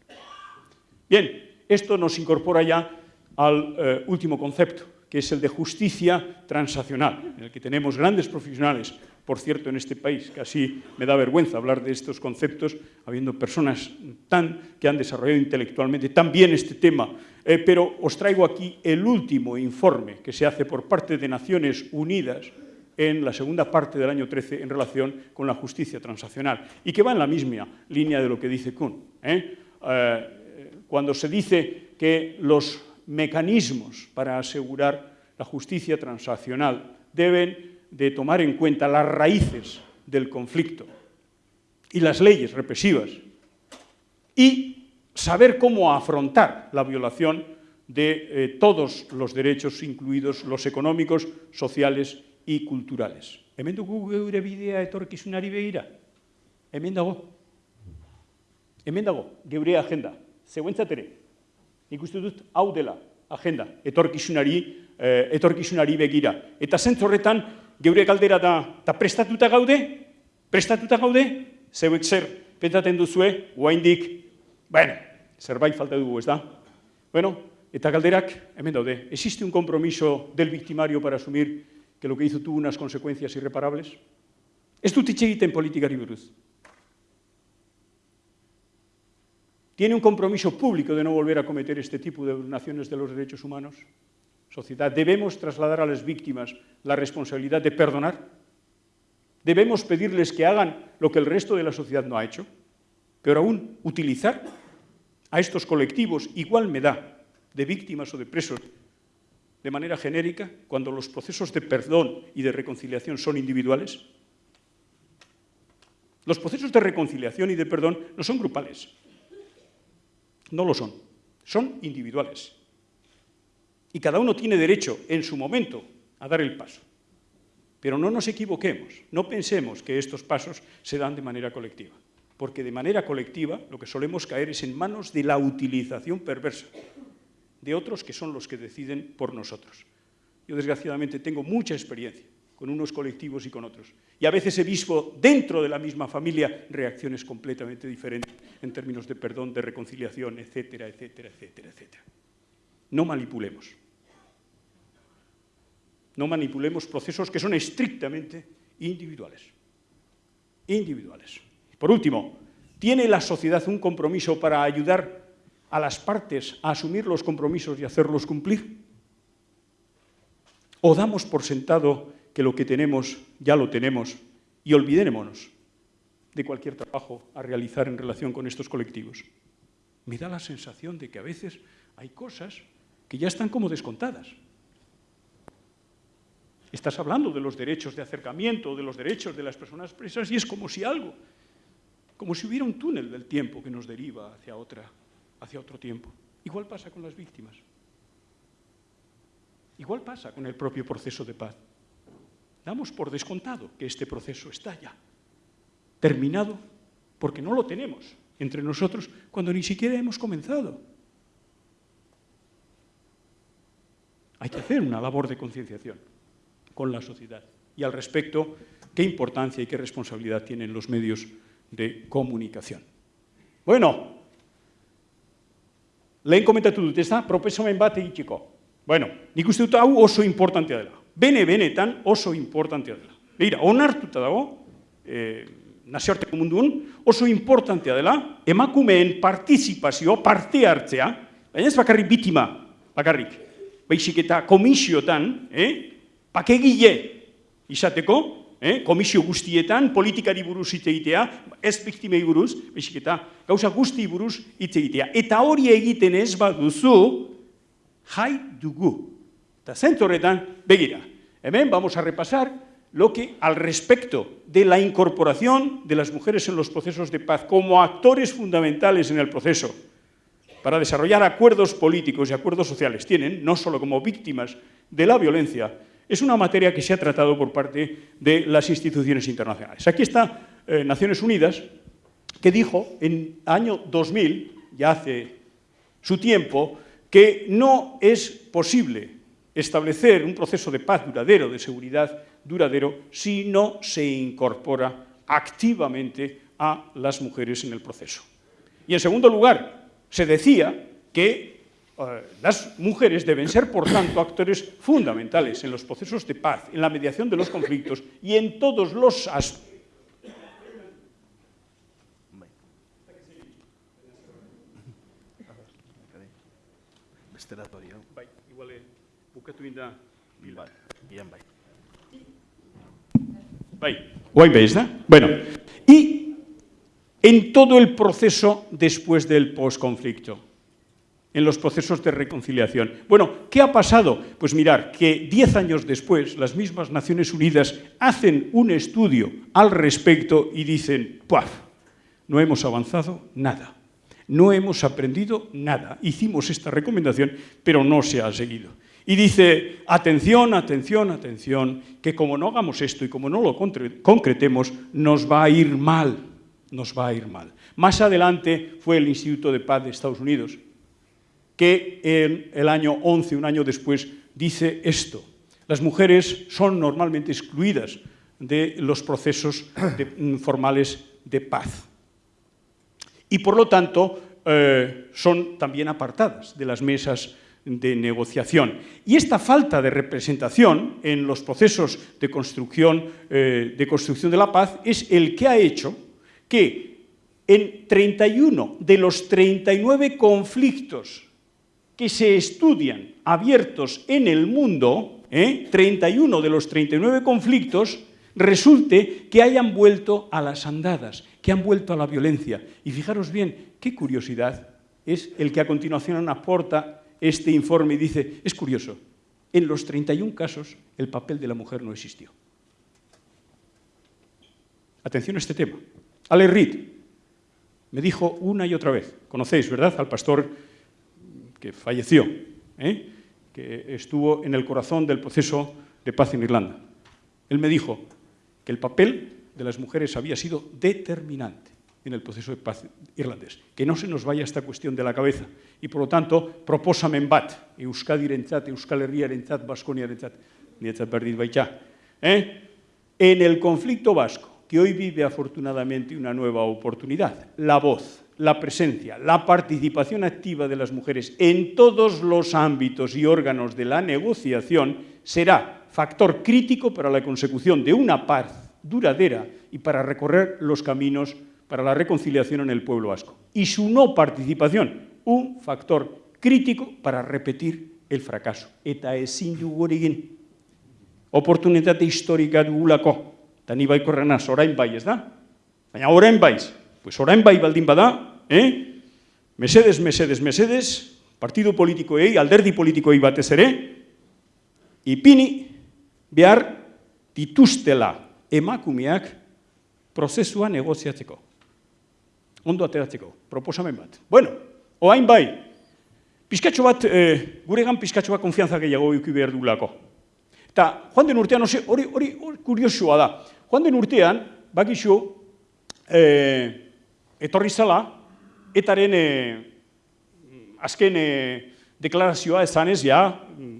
Bien, esto nos incorpora ya al eh, último concepto, que es el de justicia transaccional, en el que tenemos grandes profesionales, por cierto, en este país, casi me da vergüenza hablar de estos conceptos, habiendo personas tan que han desarrollado intelectualmente tan bien este tema, eh, pero os traigo aquí el último informe que se hace por parte de Naciones Unidas en la segunda parte del año 13 en relación con la justicia transaccional y que va en la misma línea de lo que dice Kuhn. ¿eh? Eh, cuando se dice que los mecanismos para asegurar la justicia transaccional. Deben de tomar en cuenta las raíces del conflicto y las leyes represivas y saber cómo afrontar la violación de eh, todos los derechos, incluidos los económicos, sociales y culturales. Hemen dugu geure bidea etorkizunari begira? Hemen dago. Hemen dago, geure agenda. Zeuentzatere, nik uste dut hau dela agenda, etorkizunari, eh, etorkizunari begira. Eta horretan, geure galdera da, eta prestatuta gaude, prestatuta gaude, zeuek zer petaten duzue, guaindik, bueno, zerbait falta dugu, ez da? Bueno, eta galderak, hemen daude, existe un compromiso del victimario para asumir que lo que hizo tuvo unas consecuencias irreparables? Ez dut itxe egiten politikari buruz. ¿Tiene un compromiso público de no volver a cometer este tipo de violaciones de los derechos humanos? Sociedad, ¿debemos trasladar a las víctimas la responsabilidad de perdonar? ¿Debemos pedirles que hagan lo que el resto de la sociedad no ha hecho? Pero aún, utilizar a estos colectivos, igual me da, de víctimas o de presos, de manera genérica, cuando los procesos de perdón y de reconciliación son individuales? Los procesos de reconciliación y de perdón no son grupales, no lo son, son individuales. Y cada uno tiene derecho en su momento a dar el paso. Pero no nos equivoquemos, no pensemos que estos pasos se dan de manera colectiva, porque de manera colectiva lo que solemos caer es en manos de la utilización perversa de otros que son los que deciden por nosotros. Yo desgraciadamente tengo mucha experiencia con unos colectivos y con otros. Y a veces he visto dentro de la misma familia reacciones completamente diferentes en términos de perdón, de reconciliación, etcétera, etcétera, etcétera, etcétera. No manipulemos. No manipulemos procesos que son estrictamente individuales. Individuales. Por último, ¿tiene la sociedad un compromiso para ayudar a las partes a asumir los compromisos y hacerlos cumplir? ¿O damos por sentado que lo que tenemos ya lo tenemos y olvidémonos de cualquier trabajo a realizar en relación con estos colectivos. Me da la sensación de que a veces hay cosas que ya están como descontadas. Estás hablando de los derechos de acercamiento, de los derechos de las personas presas, y es como si algo, como si hubiera un túnel del tiempo que nos deriva hacia, otra, hacia otro tiempo. Igual pasa con las víctimas. Igual pasa con el propio proceso de paz. Damos por descontado que este proceso está ya terminado porque no lo tenemos entre nosotros cuando ni siquiera hemos comenzado. Hay que hacer una labor de concienciación con la sociedad y al respecto qué importancia y qué responsabilidad tienen los medios de comunicación. Bueno, lehen komentatu dut, ez da, proposamen bat egiteko. Bueno, nik uste dut hau oso importantea dela bene benetan oso importantea dela. Beira, onartuta dago, e, nazioarteko munduan, oso importantea dela, emakumeen partizipazio, parte hartzea, baina ez bakarrik bitima, bakarrik, baizik eta komisiotan, eh, pakegile izateko, eh, komisio guztietan, politikari buruz hitz egitea, ez biktimei buruz, baizik eta gauza guzti buruz hitz egitea. Eta hori egiten ez baduzu, jai dugu, Eta horretan, begira, hemen vamos a repasar lo que al respecto de la incorporación de las mujeres en los procesos de paz como actores fundamentales en el proceso para desarrollar acuerdos políticos y acuerdos sociales tienen, no solo como víctimas de la violencia, es una materia que se ha tratado por parte de las instituciones internacionales. Aquí está eh, Naciones Unidas, que dijo en año 2000, ya hace su tiempo, que no es posible establecer un proceso de paz duradero, de seguridad duradero, si no se incorpora activamente a las mujeres en el proceso. Y en segundo lugar, se decía que las mujeres deben ser, por tanto, actores fundamentales en los procesos de paz, en la mediación de los conflictos y en todos los aspectos? Bueno, y en todo el proceso después del posconflicto, en los procesos de reconciliación. Bueno, ¿qué ha pasado? Pues mirar, que diez años después las mismas Naciones Unidas hacen un estudio al respecto y dicen, ¡puaf! No hemos avanzado nada. No hemos aprendido nada. Hicimos esta recomendación, pero no se ha seguido. Y dice, atención, atención, atención, que como no hagamos esto y como no lo concretemos, nos va a ir mal, nos va a ir mal. Más adelante fue el Instituto de Paz de Estados Unidos, que en el año 11, un año después, dice esto. Las mujeres son normalmente excluidas de los procesos mm, formales de paz. Y por lo tanto, eh, son también apartadas de las mesas de negociación. Y esta falta de representación en los procesos de construcción, eh, de construcción de la paz es el que ha hecho que en 31 de los 39 conflictos que se estudian abiertos en el mundo, 31 ¿eh? de los 39 conflictos, resulte que hayan vuelto a las andadas, que han vuelto a la violencia. Y fijaros bien, qué curiosidad es el que a continuación aporta este informe dice, es curioso, en los 31 casos el papel de la mujer no existió. Atención a este tema. Ale Reed me dijo una y otra vez, conocéis, ¿verdad?, al pastor falleció, ¿eh? que estuvo en el corazón del proceso de paz en Irlanda. Él me dijo que el papel de las mujeres había sido determinante en el proceso de paz irlandés. Que no se nos vaya esta cuestión de la cabeza. Y por lo tanto, proposamen bat, Euskadirentzat, Euskal Herriarentzat, Baskoniarentzat, niretzat berdit baita, ¿eh? En el conflicto vasco, que hoy vive afortunadamente una nueva oportunidad, la voz, la presencia, la participación activa de las mujeres en todos los ámbitos y órganos de la negociación será factor crítico para la consecución de una paz duradera y para recorrer los caminos para la reconciliación en el pueblo vasco. Y su no participación, un factor crítico para repetir el fracaso. Eta ezin dugu hori egin. Oportunitate historika dugulako. Eta ni baikorrenaz, orain bai, ez da? Baina orain baiz. Pues orain bai baldin bada, eh? Mesedes, mesedes, mesedes, partido politikoei, alderdi politikoei batez ere, ipini behar dituztela emakumeak prozesua negoziatzeko. Ondo ateratzeko, proposamen bat. Bueno, oain bai, Piskatxo bat, e, gure gan pizkatxo bat konfianza gehiago euki behar dugulako. Eta, joan den urtean, hori, hori, hori kuriosua da, joan den urtean, bakizu, e, etorri zala, etaren e, azken e, deklarazioa ezanez, ja,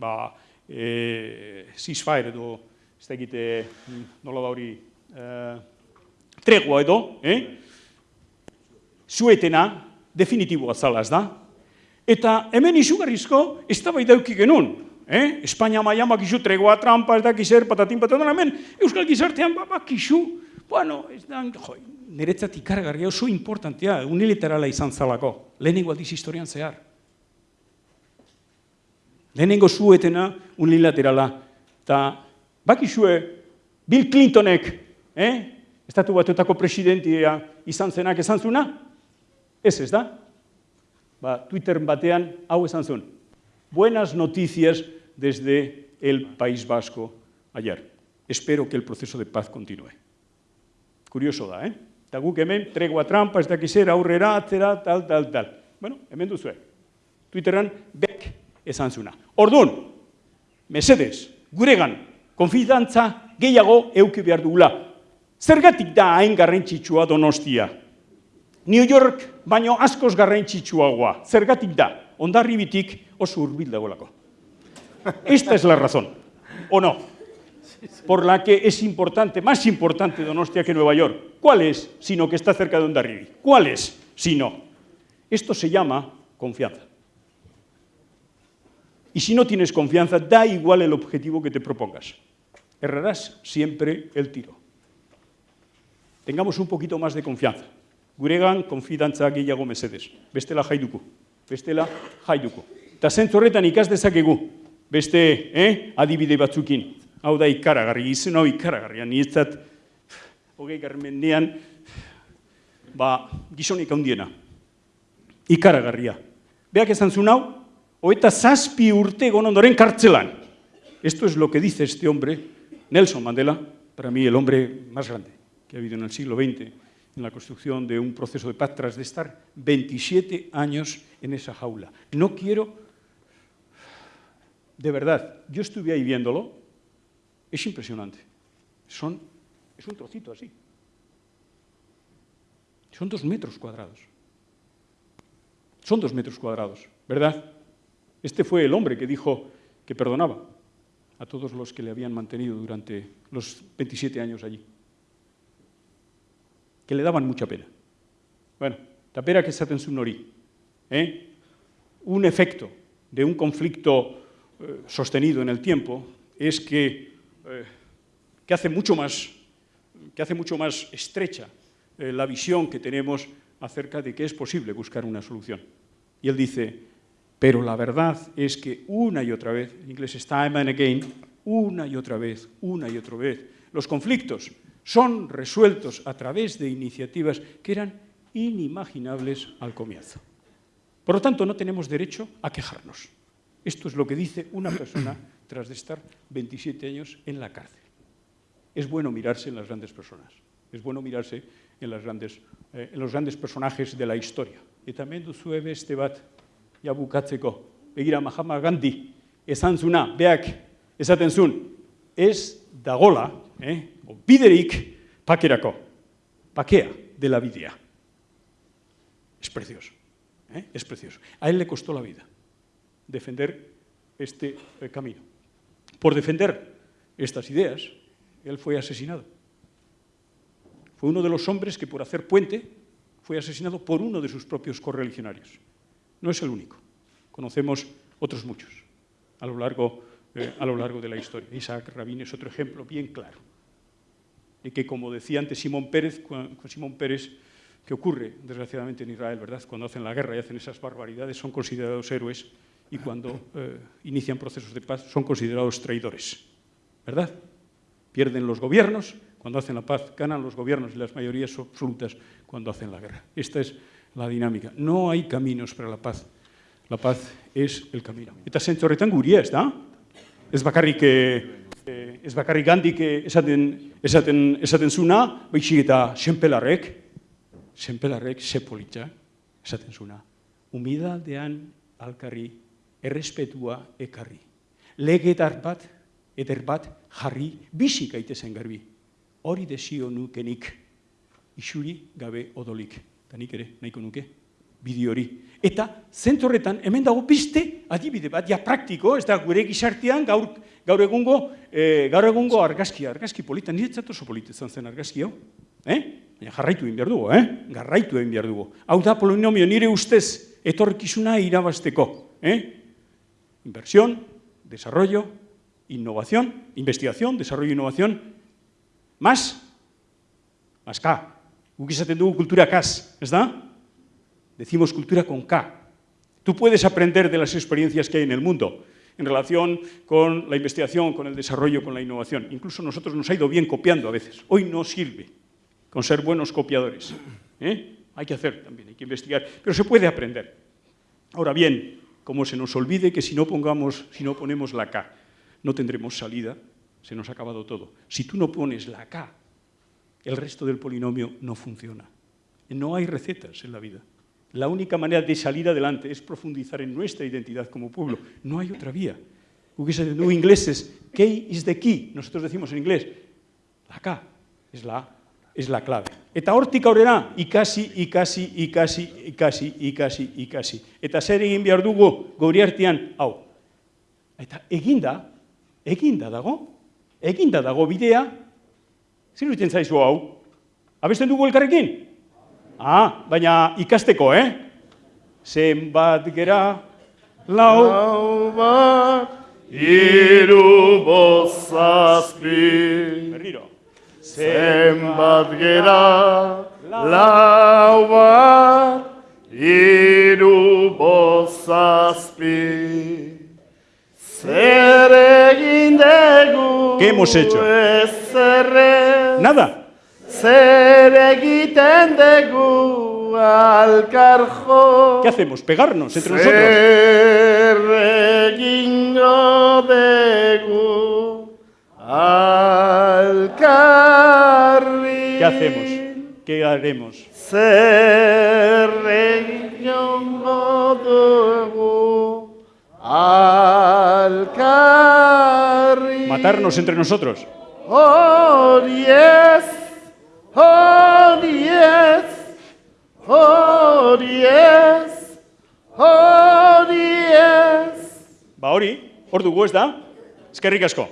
ba, e, ceasefire edo, ez da egite, nola da hori, e, tregua edo, eh? zuetena, definitiboa zala ez da, Eta hemen izugarrizko, ez da bai dauki genuen. Eh? Espainia maian bakizu tregoa trampa, ez da kizer, patatin patatin, hemen Euskal Gizartean ba, bakizu, bueno, ez da, jo, niretzat ikargarria oso importantea, unilaterala izan zalako, lehenengo aldiz historian zehar. Lehenengo zuetena unilaterala, eta bakizue Bill Clintonek, eh? estatu batuetako presidentia izan zenak esan zuna? Ez ez da? ba, Twitter batean hau esan. Buenas noticias desde el País Vasco ayer. Espero que el proceso de paz continúe. Curioso da, eh? Eta guk hemen, tregua trampa, ez dakizera, aurrera, atzera, tal, tal, tal. Bueno, hemen duzue. Twitteran, bek esan zuna. Orduan, mesedez, guregan, konfidantza gehiago euki behar dugula. Zergatik da hain garrantzitsua donostia? New York baino askoz garrantzitsuagoa. Zergatik da, ondarribitik oso hurbil dagoelako. Esta es la razón, o no, por la que es importante, más importante Donostia que Nueva York. ¿Cuál es? Sino que está cerca de Ondarribi. ¿Cuál es? Si no. Esto se llama confianza. Y si no tienes confianza, da igual el objetivo que te propongas. Errarás siempre el tiro. Tengamos un poquito más de confianza. guregan konfidantza gehiago mesedez. Bestela jaiduko, bestela jaiduko. Eta zentzu horretan ikas dezakegu, beste eh, adibide batzukin. Hau da ikaragarri, izen hau ikaragarria, nietzat, hogei garmendean, ba, gizonik handiena. Ikaragarria. Beak esan zuen hau, hoeta zazpi urte ondoren kartzelan. Esto es lo que dice este hombre, Nelson Mandela, para mí el hombre más grande que ha habido en el siglo XX, en la construcción de un proceso de paz tras de estar 27 años en esa jaula. No quiero, de verdad, yo estuve ahí viéndolo, es impresionante. Son, es un trocito así. Son dos metros cuadrados. Son dos metros cuadrados, ¿verdad? Este fue el hombre que dijo que perdonaba a todos los que le habían mantenido durante los 27 años allí que le daban mucha pena. Bueno, tapera que esaten zuen hori. ¿eh? Un efecto de un conflicto eh, sostenido en el tiempo es que, que, hace mucho más, que hace mucho más estrecha eh, la visión que tenemos acerca de que es posible buscar una solución. Y él dice, pero la verdad es que una y otra vez, en inglés es time and again, una y otra vez, una y otra vez, los conflictos son resueltos a través de iniciativas que eran inimaginables al comienzo. Por lo tanto, no tenemos derecho a quejarnos. Esto es lo que dice una persona tras de estar 27 años en la cárcel. Es bueno mirarse en las grandes personas, es bueno mirarse en, las grandes, eh, en los grandes personajes de la historia. Y también duzue beste bat, ja bukatzeko, begira Mahatma Gandhi, esan zuna, beak, esaten zun, ez dagola, eh, o biderik pakerako, pakea de la videa. Es precioso, ¿eh? es precioso. A él le costó la vida defender este eh, camino. Por defender estas ideas, él fue asesinado. Fue uno de los hombres que por hacer puente fue asesinado por uno de sus propios correligionarios. No es el único. Conocemos otros muchos a lo largo, eh, a lo largo de la historia. Isaac Rabin es otro ejemplo bien claro. Y que, como decía antes Simón Pérez, Simón Pérez, que ocurre, desgraciadamente, en Israel, ¿verdad? Cuando hacen la guerra y hacen esas barbaridades, son considerados héroes y cuando eh, inician procesos de paz son considerados traidores, ¿verdad? Pierden los gobiernos cuando hacen la paz, ganan los gobiernos y las mayorías absolutas cuando hacen la guerra. Esta es la dinámica. No hay caminos para la paz. La paz es el camino. Eta zentzu horretan guria, ez da? Ez bakarrik, eh, ez bakarrik gandik esaten, esaten, esaten zuna, baizik eta senpelarrek, senpelarrek ze politza, esaten zuna. Humidaldean alkarri errespetua ekarri. Legetar bat, eder bat, jarri, bisik aitezen garbi. Hori desio nukenik, isuri gabe odolik. Eta nik ere, nahiko nuke, bideo hori. Eta, zentorretan, hemen dago piste, adibide bat, ja praktiko, ez da, gure gizartean, gaur, gaur egungo, e, gaur egungo argazkia, argazki polita, niretzat oso polita zen argazki hau. Eh? Baina jarraitu egin behar dugu, eh? Garraitu egin behar dugu. Hau da, polinomio, nire ustez, etorkizuna irabazteko. Eh? Inversión, desarrollo, innovación, investigación, desarrollo e innovación, más, más K. Guk izaten dugu kultura? Decimos cultura con K. Tú puedes aprender de las experiencias que hay en el mundo en relación con la investigación, con el desarrollo, con la innovación. Incluso nosotros nos ha ido bien copiando a veces. Hoy no sirve con ser buenos copiadores. ¿eh? Hay que hacer también, hay que investigar, pero se puede aprender. Ahora bien, como se nos olvide que si no, pongamos, si no ponemos la K, no tendremos salida, se nos ha acabado todo. Si tú no pones la K, el resto del polinomio no funciona. No hay recetas en la vida. La única manera de salir adelante es profundizar en nuestra identidad como pueblo. No hay otra vía. No ingleses, K is the key. Nosotros decimos en inglés, la K es la es la clave. Eta hortik aurrera, ikasi, ikasi, ikasi, ikasi, ikasi, ikasi. Eta zer egin behar dugu gauri artean, hau. Eta eginda, eginda dago, eginda dago bidea, zer duten zaizu hau? Abesten dugu elkarrekin? Ah, baina ikasteko, eh? Zenbat gera, lau, lau bat, iru bozazpi. Zenbat gera lau bat iru bozazpi Zer egin dugu ¿Qué hemos hecho? Nada. Zer egiten dugu alkarjo ¿Qué hacemos? Pegarnos entre nosotros. Zer hacemos? ¿Qué haremos? Matarnos entre nosotros. Oh, yes. Oh, yes. Oh, yes. Oh, yes. Ba hori, hor dugu ez da? Eskerrik asko.